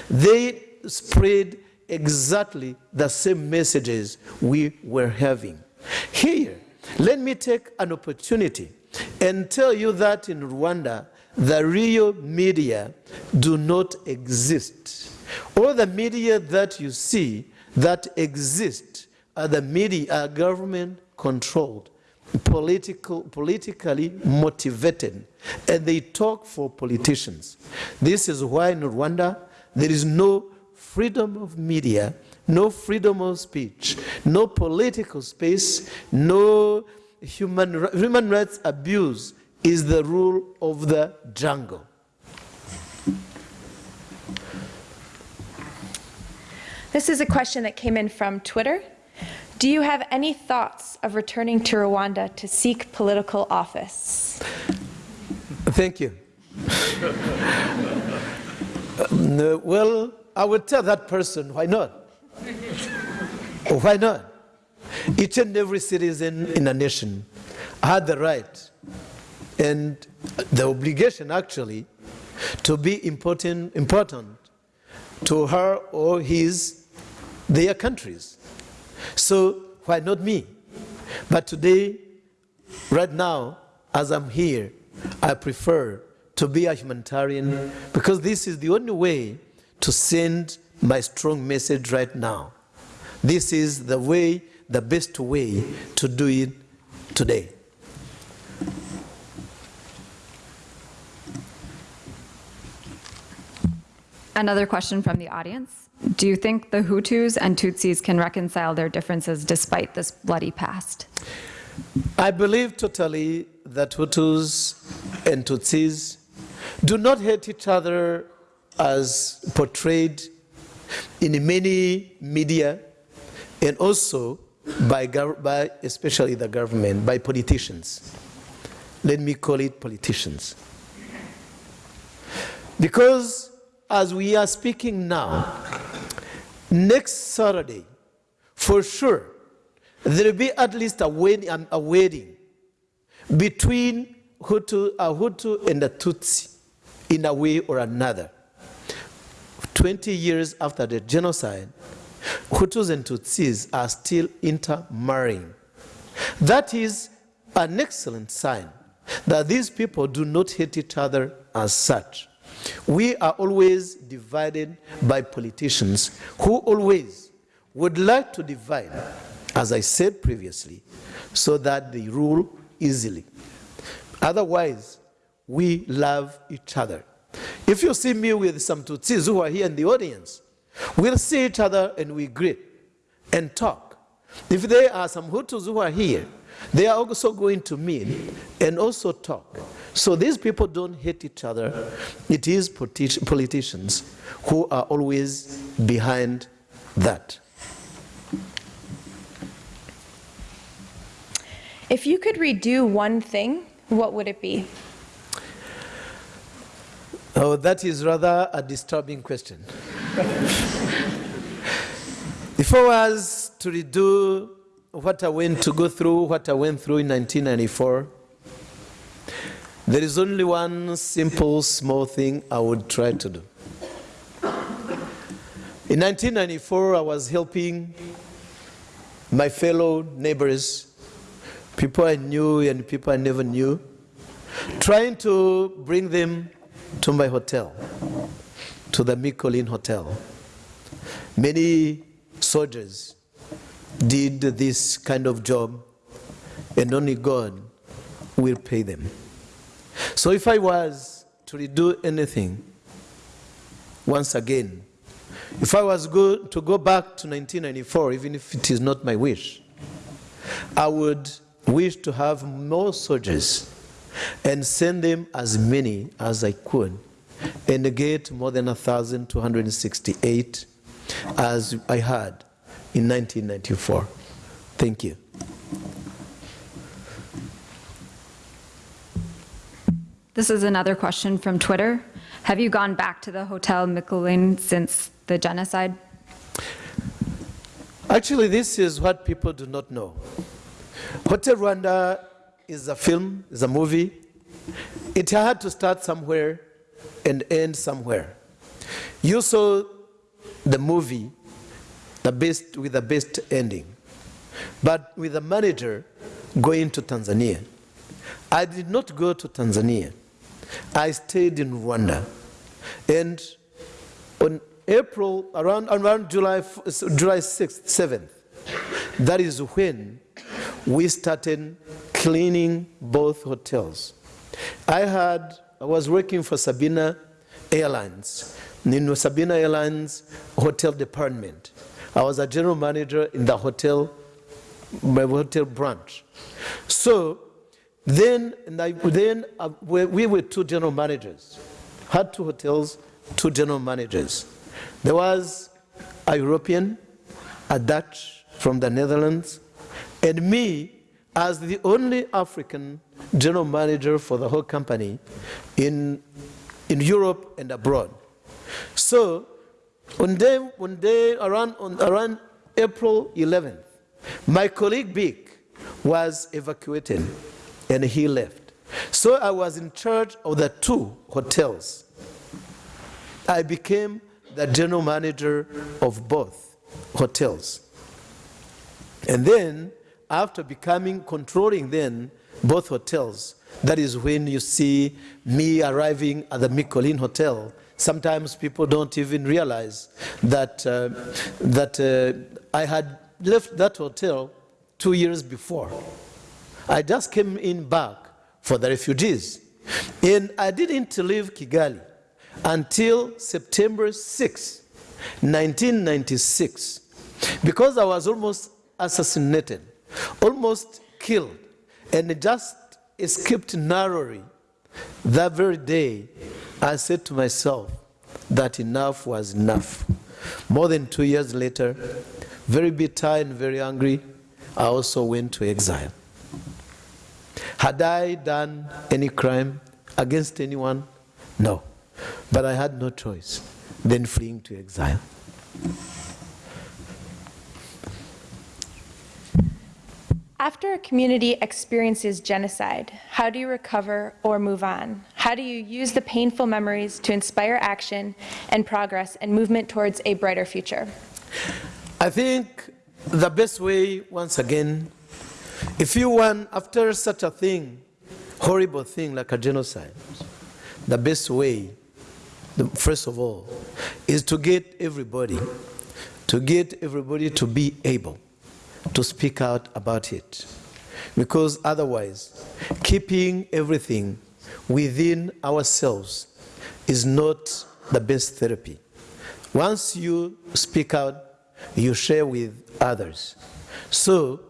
they spread exactly the same messages we were having. Here, let me take an opportunity and tell you that in Rwanda, the real media do not exist. All the media that you see that exist are the media are government controlled, political, politically motivated, and they talk for politicians. This is why in Rwanda there is no freedom of media, no freedom of speech, no political space, no human, human rights abuse is the rule of the jungle. This is a question that came in from Twitter. Do you have any thoughts of returning to Rwanda to seek political office? Thank you. Uh, well, I would tell that person, why not? why not? Each and every citizen in a nation had the right and the obligation actually to be important, important to her or his, their countries. So why not me? But today, right now, as I'm here, I prefer to be a humanitarian because this is the only way to send my strong message right now. This is the way, the best way to do it today. Another question from the audience. Do you think the Hutus and Tutsis can reconcile their differences despite this bloody past? I believe totally that Hutus and Tutsis do not hate each other as portrayed in many media and also by, by especially the government, by politicians. Let me call it politicians. Because as we are speaking now, next Saturday, for sure, there will be at least a wedding, a wedding between Hutu, a Hutu and a Tutsi in a way or another. 20 years after the genocide, Hutus and Tutsis are still intermarrying. That is an excellent sign that these people do not hate each other as such. We are always divided by politicians who always would like to divide, as I said previously, so that they rule easily. Otherwise, we love each other. If you see me with some Tutsis who are here in the audience, We'll see each other and we greet and talk. If there are some Hutus who are here, they are also going to meet and also talk. So these people don't hate each other. It is politi- politicians who are always behind that. If you could redo one thing, what would it be? Oh, that is rather a disturbing question. *laughs* if I was to redo what I went to go through, what I went through in 1994, there is only one simple, small thing I would try to do. In 1994, I was helping my fellow neighbors, people I knew and people I never knew, trying to bring them to my hotel, to the Mille Collines Hotel. Many soldiers did this kind of job, and only God will pay them. So if I was to redo anything, once again, if I was go, to go back to 1994, even if it is not my wish, I would wish to have more soldiers and send them as many as I could and get more than 1,268 as I had in 1994. Thank you. This is another question from Twitter. Have you gone back to the Hotel Mille Collines since the genocide? Actually, this is what people do not know. Hotel Rwanda is a film, is a movie. It had to start somewhere and end somewhere. You saw the movie the best, with the best ending, but with the manager going to Tanzania. I did not go to Tanzania. I stayed in Rwanda. And on April, around, around July, July 6th, 7th, that is when we started cleaning both hotels. I had, I was working for Sabena Airlines, in Sabena Airlines hotel department. I was a general manager in the hotel, my hotel branch. So then, I, then uh, we, we were two general managers, had two hotels, two general managers. There was a European, a Dutch from the Netherlands, and me as the only African general manager for the whole company in, in Europe and abroad. So on day, one day around, on, around April 11th, my colleague Bick was evacuated and he left. So I was in charge of the two hotels. I became the general manager of both hotels. And then, after becoming, controlling then both hotels, that is when you see me arriving at the Mille Collines Hotel. Sometimes people don't even realize that, uh, that uh, I had left that hotel two years before. I just came in back for the refugees. And I didn't leave Kigali until September 6, 1996, because I was almost assassinated, almost killed, and just escaped narrowly. That very day, I said to myself that enough was enough. More than two years later, very bitter and very angry, I also went to exile. Had I done any crime against anyone? No. But I had no choice than fleeing to exile. After a community experiences genocide, how do you recover or move on? How do you use the painful memories to inspire action and progress and movement towards a brighter future? I think the best way, once again, if you want, after such a thing, horrible thing like a genocide, the best way, first of all, is to get everybody, to get everybody to be able to speak out about it. Because otherwise, keeping everything within ourselves is not the best therapy. Once you speak out, you share with others. So,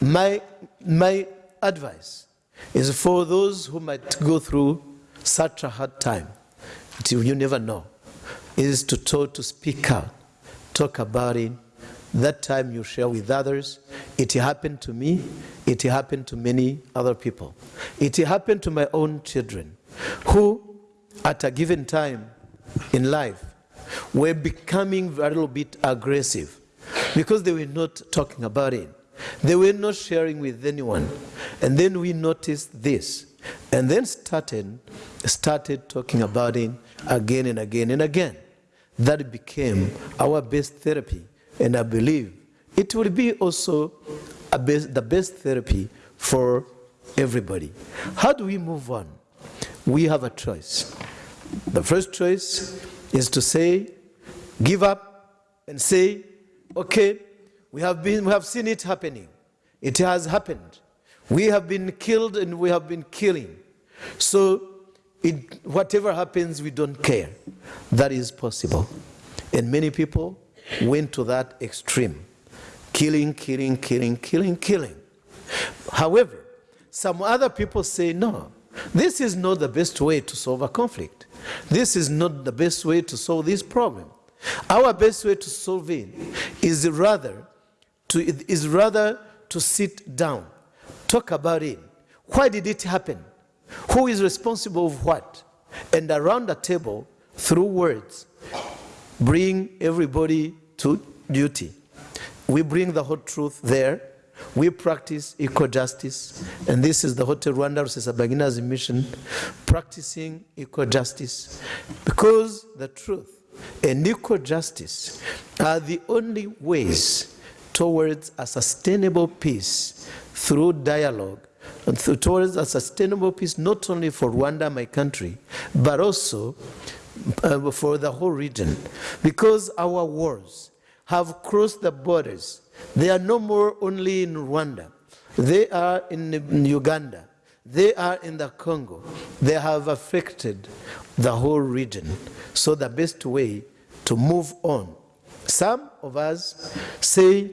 my, my advice is for those who might go through such a hard time, you never know, is to talk, to speak out, talk about it. That time you share with others. It happened to me. It happened to many other people. It happened to my own children, who, at a given time in life, were becoming a little bit aggressive because they were not talking about it. They were not sharing with anyone. And then we noticed this and then started, started talking about it again and again and again. That became our best therapy. And I believe it will be also best, the best therapy for everybody. How do we move on? We have a choice. The first choice is to say, give up and say, okay, we have, been, we have seen it happening. It has happened. We have been killed and we have been killing. So it, whatever happens, we don't care. That is possible. And many people went to that extreme. Killing, killing, killing, killing, killing. However, some other people say, no, this is not the best way to solve a conflict. This is not the best way to solve this problem. Our best way to solve it is rather to, is rather to sit down, talk about it. Why did it happen? Who is responsible of what? And around the table, through words, bring everybody to duty. We bring the whole truth there. We practice equal justice, and this is the Hotel Rwanda Rusesabagina's mission, practicing equal justice, because the truth and equal justice are the only ways towards a sustainable peace through dialogue and th- towards a sustainable peace not only for Rwanda, my country, but also uh, for the whole region. Because our wars have crossed the borders. They are no more only in Rwanda, they are in Uganda, they are in the Congo. They have affected the whole region. So, the best way to move on. Some of us say,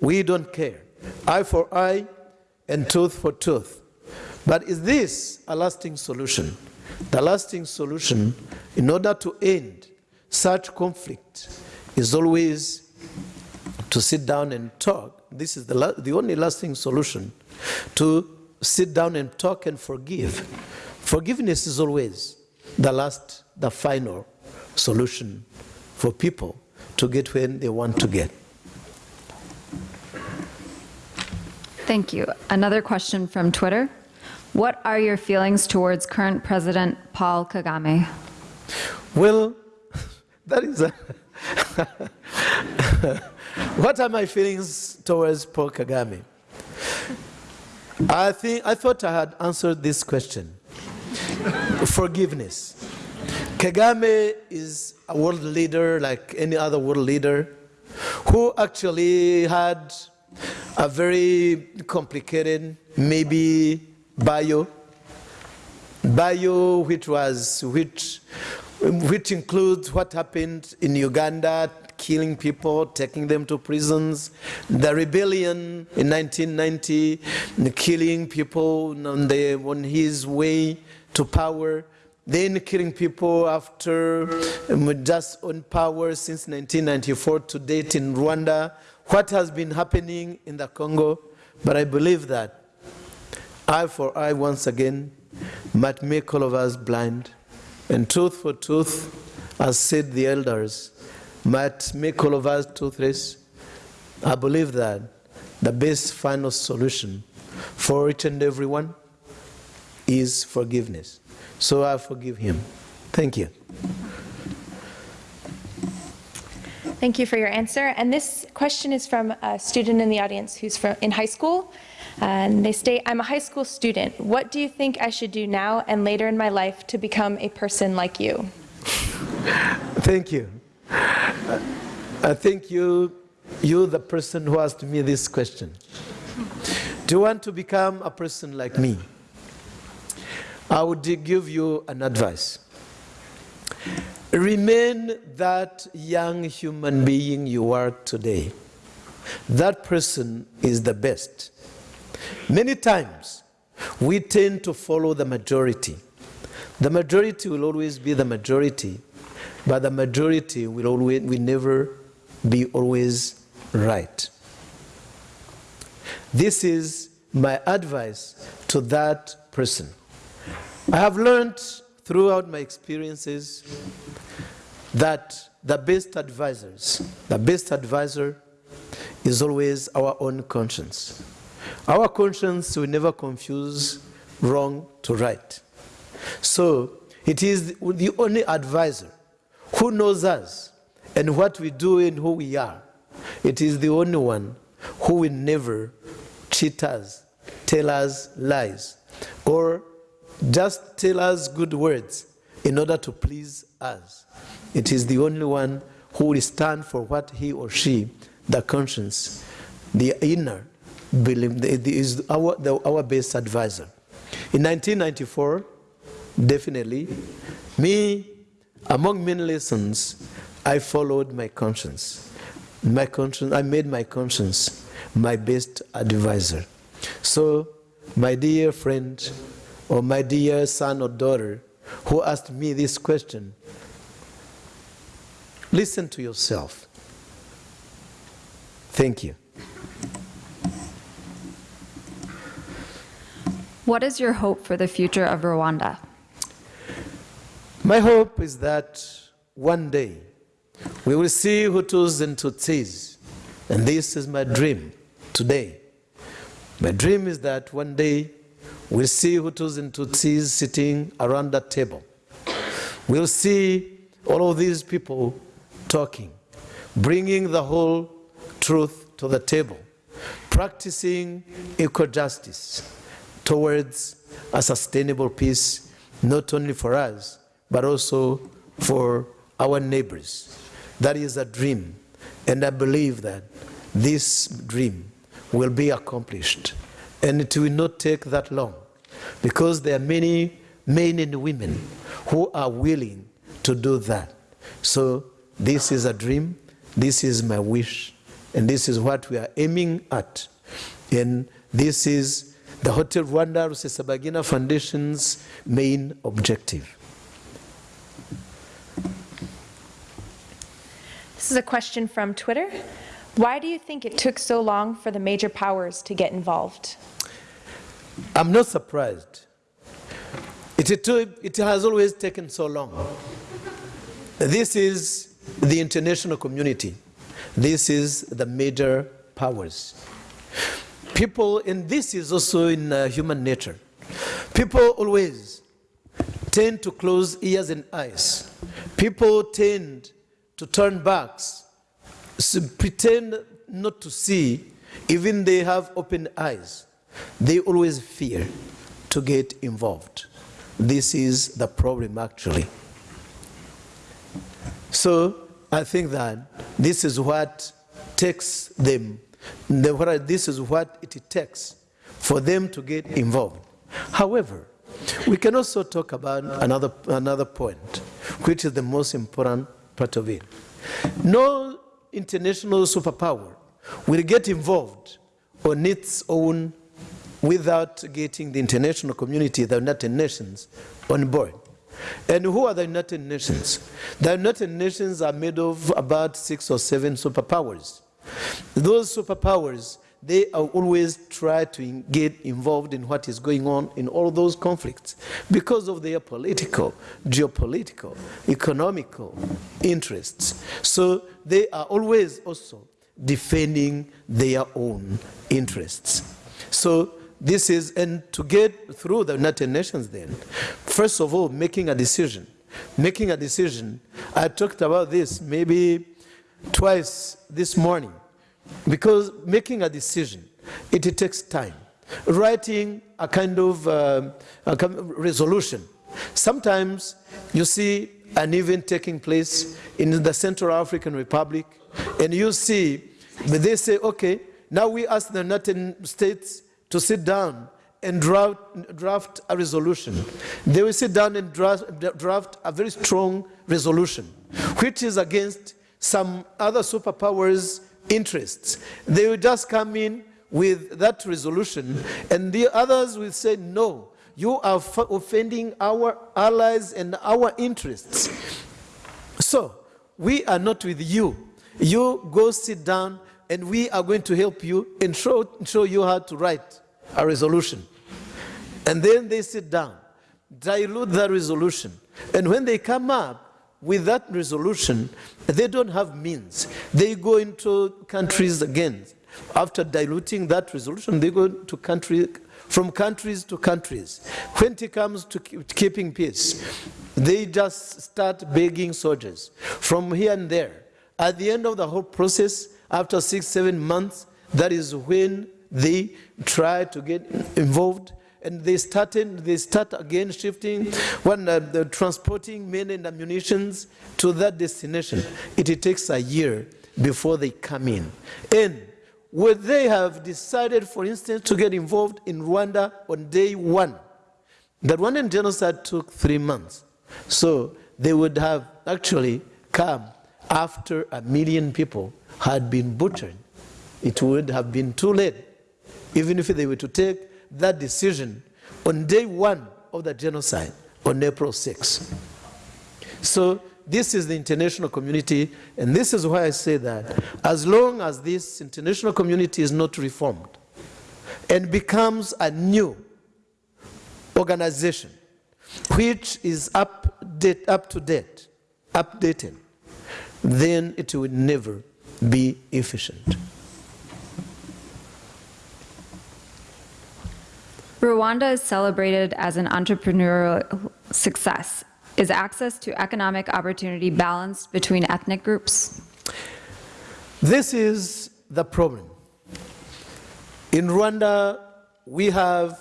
we don't care. Eye for eye and tooth for tooth. But is this a lasting solution? The lasting solution, in order to end such conflict, is always to sit down and talk. This is the, la- the only lasting solution to sit down and talk and forgive. Forgiveness is always the last, the final solution for people to get when they want to get. Thank you. Another question from Twitter. What are your feelings towards current President Paul Kagame? Well, *laughs* that is a *laughs* what are my feelings towards Paul Kagame? I think I thought I had answered this question. Forgiveness. Kagame is a world leader like any other world leader who actually had a very complicated, maybe bio, bio which was which which includes what happened in Uganda, killing people, taking them to prisons, the rebellion in 1990, killing people on, the, on his way to power, then killing people after um, just on power since 1994 to date in Rwanda, what has been happening in the Congo. But I believe that eye for eye once again might make all of us blind and tooth for tooth, as said the elders, might make all of us toothless. I believe that the best final solution for each and everyone is forgiveness. So I forgive him. Thank you. Thank you for your answer. And this question is from a student in the audience who's from, in high school. And they state, I'm a high school student. What do you think I should do now and later in my life to become a person like you? Thank you. I think you, you, the person who asked me this question. Do you want to become a person like me? I would give you an advice. remain that young human being you are today. That person is the best. Many times, we tend to follow the majority. The majority will always be the majority, but the majority will always will never be always right. This is my advice to that person. I have learned throughout my experiences that the best advisors, the best advisor is always our own conscience. Our conscience will never confuse wrong to right. So it is the only advisor who knows us and what we do and who we are. It is the only one who will never cheat us, tell us lies, or just tell us good words in order to please us. It is the only one who will stand for what he or she, the conscience, the inner, believe, is our, the, our best advisor. In 1994, definitely, me, among many lessons, I followed my conscience. My conscience, I made my conscience my best advisor. So, my dear friend, or my dear son or daughter, who asked me this question, listen to yourself. Thank you. What is your hope for the future of Rwanda? My hope is that one day we will see Hutus and Tutsis, and this is my dream today. My dream is that one day we'll see Hutus and Tutsis sitting around that table. We'll see all of these people talking, bringing the whole truth to the table, practicing equal justice towards a sustainable peace, not only for us, but also for our neighbors. That is a dream, and I believe that this dream will be accomplished, and it will not take that long, because there are many men and women who are willing to do that. So this is a dream, this is my wish, and this is what we are aiming at. And this is the Hotel Rwanda Rusesabagina Foundation's main objective. This is a question from Twitter. Why do you think it took so long for the major powers to get involved? I'm not surprised. It, it, it has always taken so long. This is the international community. This is the major powers. People, and this is also in uh, human nature, people always tend to close ears and eyes. People tend to turn backs, pretend not to see, even they have open eyes. They always fear to get involved. This is the problem actually. So I think that this is what takes them, this is what it takes for them to get involved. However, we can also talk about another, another point, which is the most important part of it. No international superpower will get involved on its own without getting the international community, the United Nations, on board. And who are the United Nations? The United Nations are made of about six or seven superpowers. Those superpowers, they always try to get involved in what is going on in all those conflicts because of their political, geopolitical, economical interests. So they are always also defending their own interests. So this is, and to get through the United Nations then, first of all, making a decision. Making a decision, I talked about this maybe twice this morning, because making a decision, it, it takes time. Writing a kind of uh, a resolution. Sometimes you see an event taking place in the Central African Republic, and you see, but they say, okay, now we ask the United States to sit down and draft, draft a resolution. They will sit down and draft, draft a very strong resolution, which is against some other superpowers' interests. They will just come in with that resolution, and the others will say, no, you are offending our allies and our interests. So, we are not with you. You go sit down, and we are going to help you and show, show you how to write a resolution. And then they sit down, dilute that resolution. And when they come up with that resolution, they don't have means. They go into countries again. After diluting that resolution, they go to country, from countries to countries. When it comes to keeping peace, they just start begging soldiers from here and there. At the end of the whole process, after six, seven months, that is when they try to get involved and they started they start again shifting when uh, the transporting men and ammunitions to that destination. It, takes a year before they come in. And would they have decided for instance to get involved in rwanda on day one the rwandan genocide took three months. So they would have actually come after a million people had been butchered. It would have been too late even if they were to take that decision on day one of the genocide on April 6. So this is the international community, and this is why I say that as long as this international community is not reformed and becomes a new organization which is up, date, up to date, updated, then it will never be efficient. Rwanda is celebrated as an entrepreneurial success. Is access to economic opportunity balanced between ethnic groups? This is the problem. In Rwanda, we have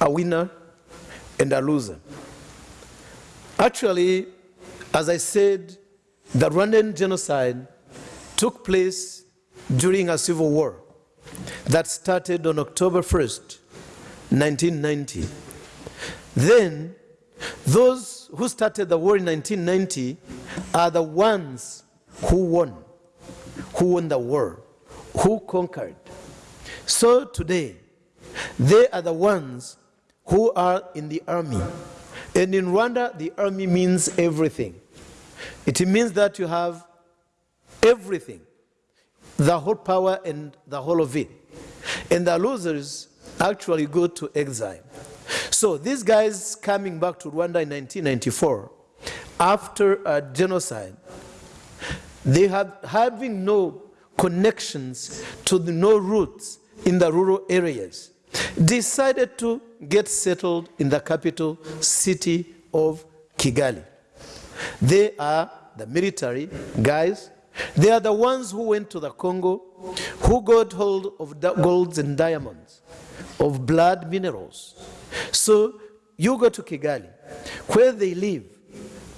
a winner and a loser. Actually, as I said, the Rwandan genocide took place during a civil war that started on October 1st, 1990. Then, those who started the war in 1990 are the ones who won, who won the war, who conquered. So today, they are the ones who are in the army. And in Rwanda, the army means everything. It means that you have everything, the whole power and the whole of it. And the losers actually go to exile. So these guys coming back to Rwanda in 1994, after a genocide, they have having no connections to the no roots in the rural areas, decided to get settled in the capital city of Kigali. They are the military guys. They are the ones who went to the Congo, who got hold of golds and diamonds, of blood minerals. So you go to Kigali, where they live,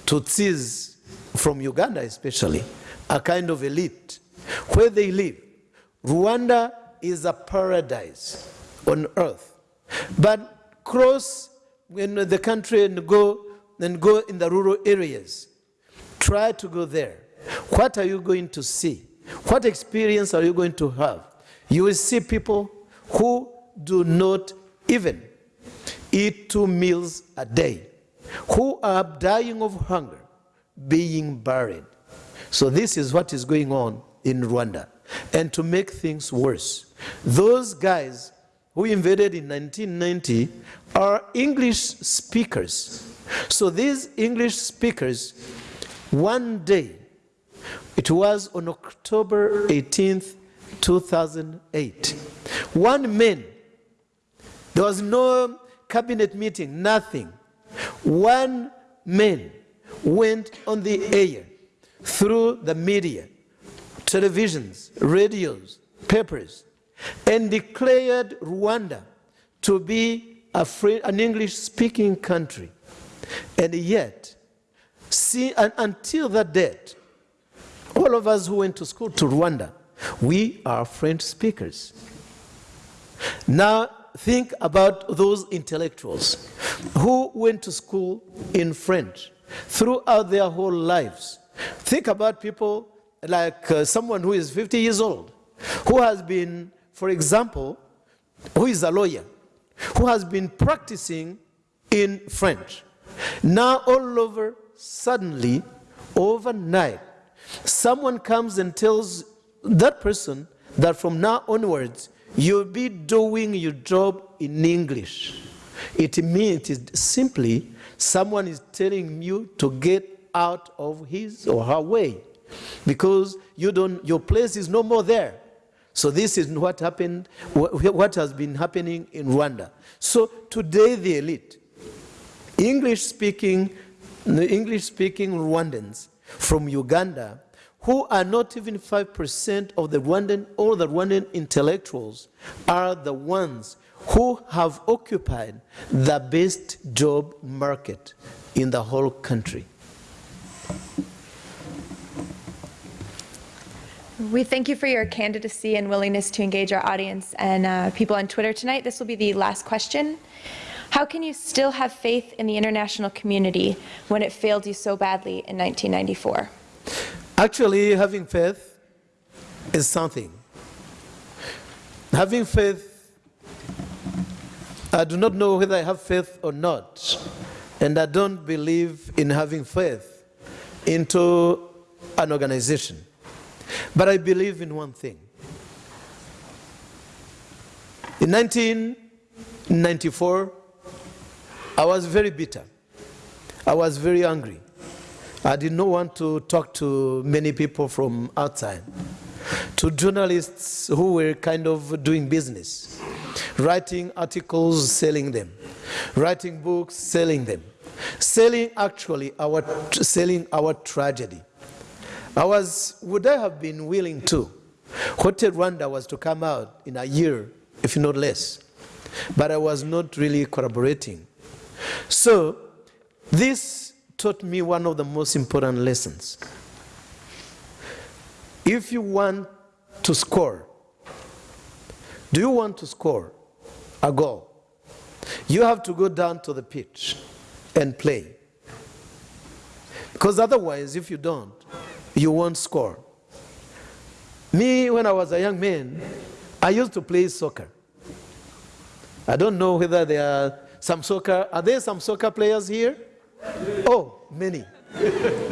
Tutsis from Uganda especially, a kind of elite, where they live. Rwanda is a paradise on earth. But cross in the country and go and go in the rural areas. Try to go there. What are you going to see? What experience are you going to have? You will see people who do not even eat two meals a day, who are dying of hunger, being buried. So, this is what is going on in Rwanda. And to make things worse, those guys who invaded in 1990 are English speakers. So, these English speakers, one day, it was on October 18th, 2008, one man, there was no cabinet meeting, nothing. One man went on the air through the media, televisions, radios, papers, and declared Rwanda to be free, an English speaking country. And yet, see, and until that date, all of us who went to school to Rwanda, we are French speakers. Now, think about those intellectuals who went to school in French throughout their whole lives. Think about people like uh, someone who is 50 years old, who has been, for example, who is a lawyer, who has been practicing in French. Now, all over, suddenly, overnight, someone comes and tells that person that from now onwards, you'll be doing your job in English. It means it is simply someone is telling you to get out of his or her way because you don't, your place is no more there. So this is what happened, what has been happening in Rwanda. So today the elite, English speaking, English speaking Rwandans from Uganda who are not even 5% of the Rwandan, all the Rwandan intellectuals are the ones who have occupied the best job market in the whole country. We thank you for your candidacy and willingness to engage our audience and uh, people on Twitter tonight. This will be the last question. How can you still have faith in the international community when it failed you so badly in 1994? Actually, having faith is something. Having faith, I do not know whether I have faith or not, and I don't believe in having faith into an organization. But I believe in one thing. In 1994, I was very bitter. I was very angry. I did not want to talk to many people from outside, to journalists who were kind of doing business, writing articles, selling them, writing books, selling them, selling actually our, selling our tragedy. I was, would I have been willing to? Hotel Rwanda was to come out in a year, if not less, but I was not really collaborating. So this taught me one of the most important lessons. If you want to score, do you want to score a goal? You have to go down to the pitch and play. Because otherwise, if you don't, you won't score. Me, when I was a young man, I used to play soccer. I don't know whether there are some soccer, are there some soccer players here? Oh, many.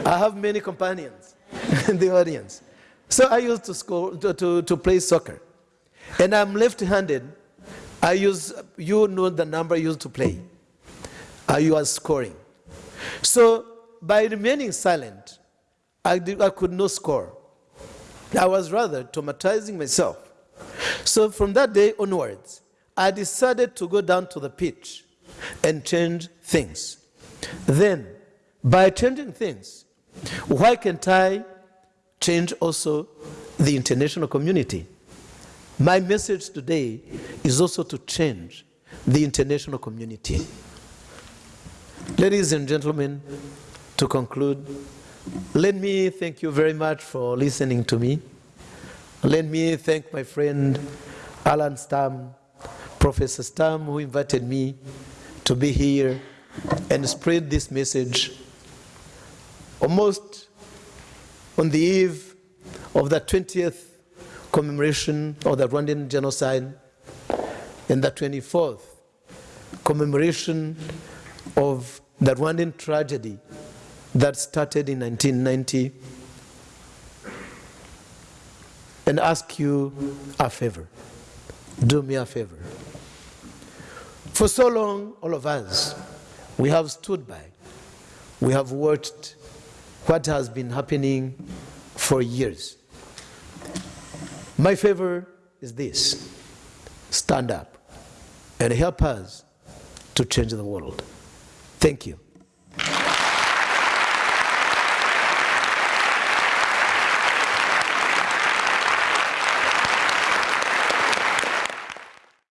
I have many companions *laughs* in the audience. So I used to, score, to, to, to play soccer. And I'm left-handed. I use, you know the number I used to play. You are scoring. So by remaining silent, I, did, I could not score. I was rather traumatizing myself. So from that day onwards, I decided to go down to the pitch and change things. Then, by changing things, why can't I change also the international community? My message today is also to change the international community. Ladies and gentlemen, to conclude, let me thank you very much for listening to me. Let me thank my friend Alan Stam, Professor Stam, who invited me to be here and spread this message almost on the eve of the 20th commemoration of the Rwandan genocide and the 24th commemoration of the Rwandan tragedy that started in 1990 and ask you a favor. Do me a favor. For so long, all of us, we have stood by. We have watched what has been happening for years. My favor is this stand up and help us to change the world. Thank you.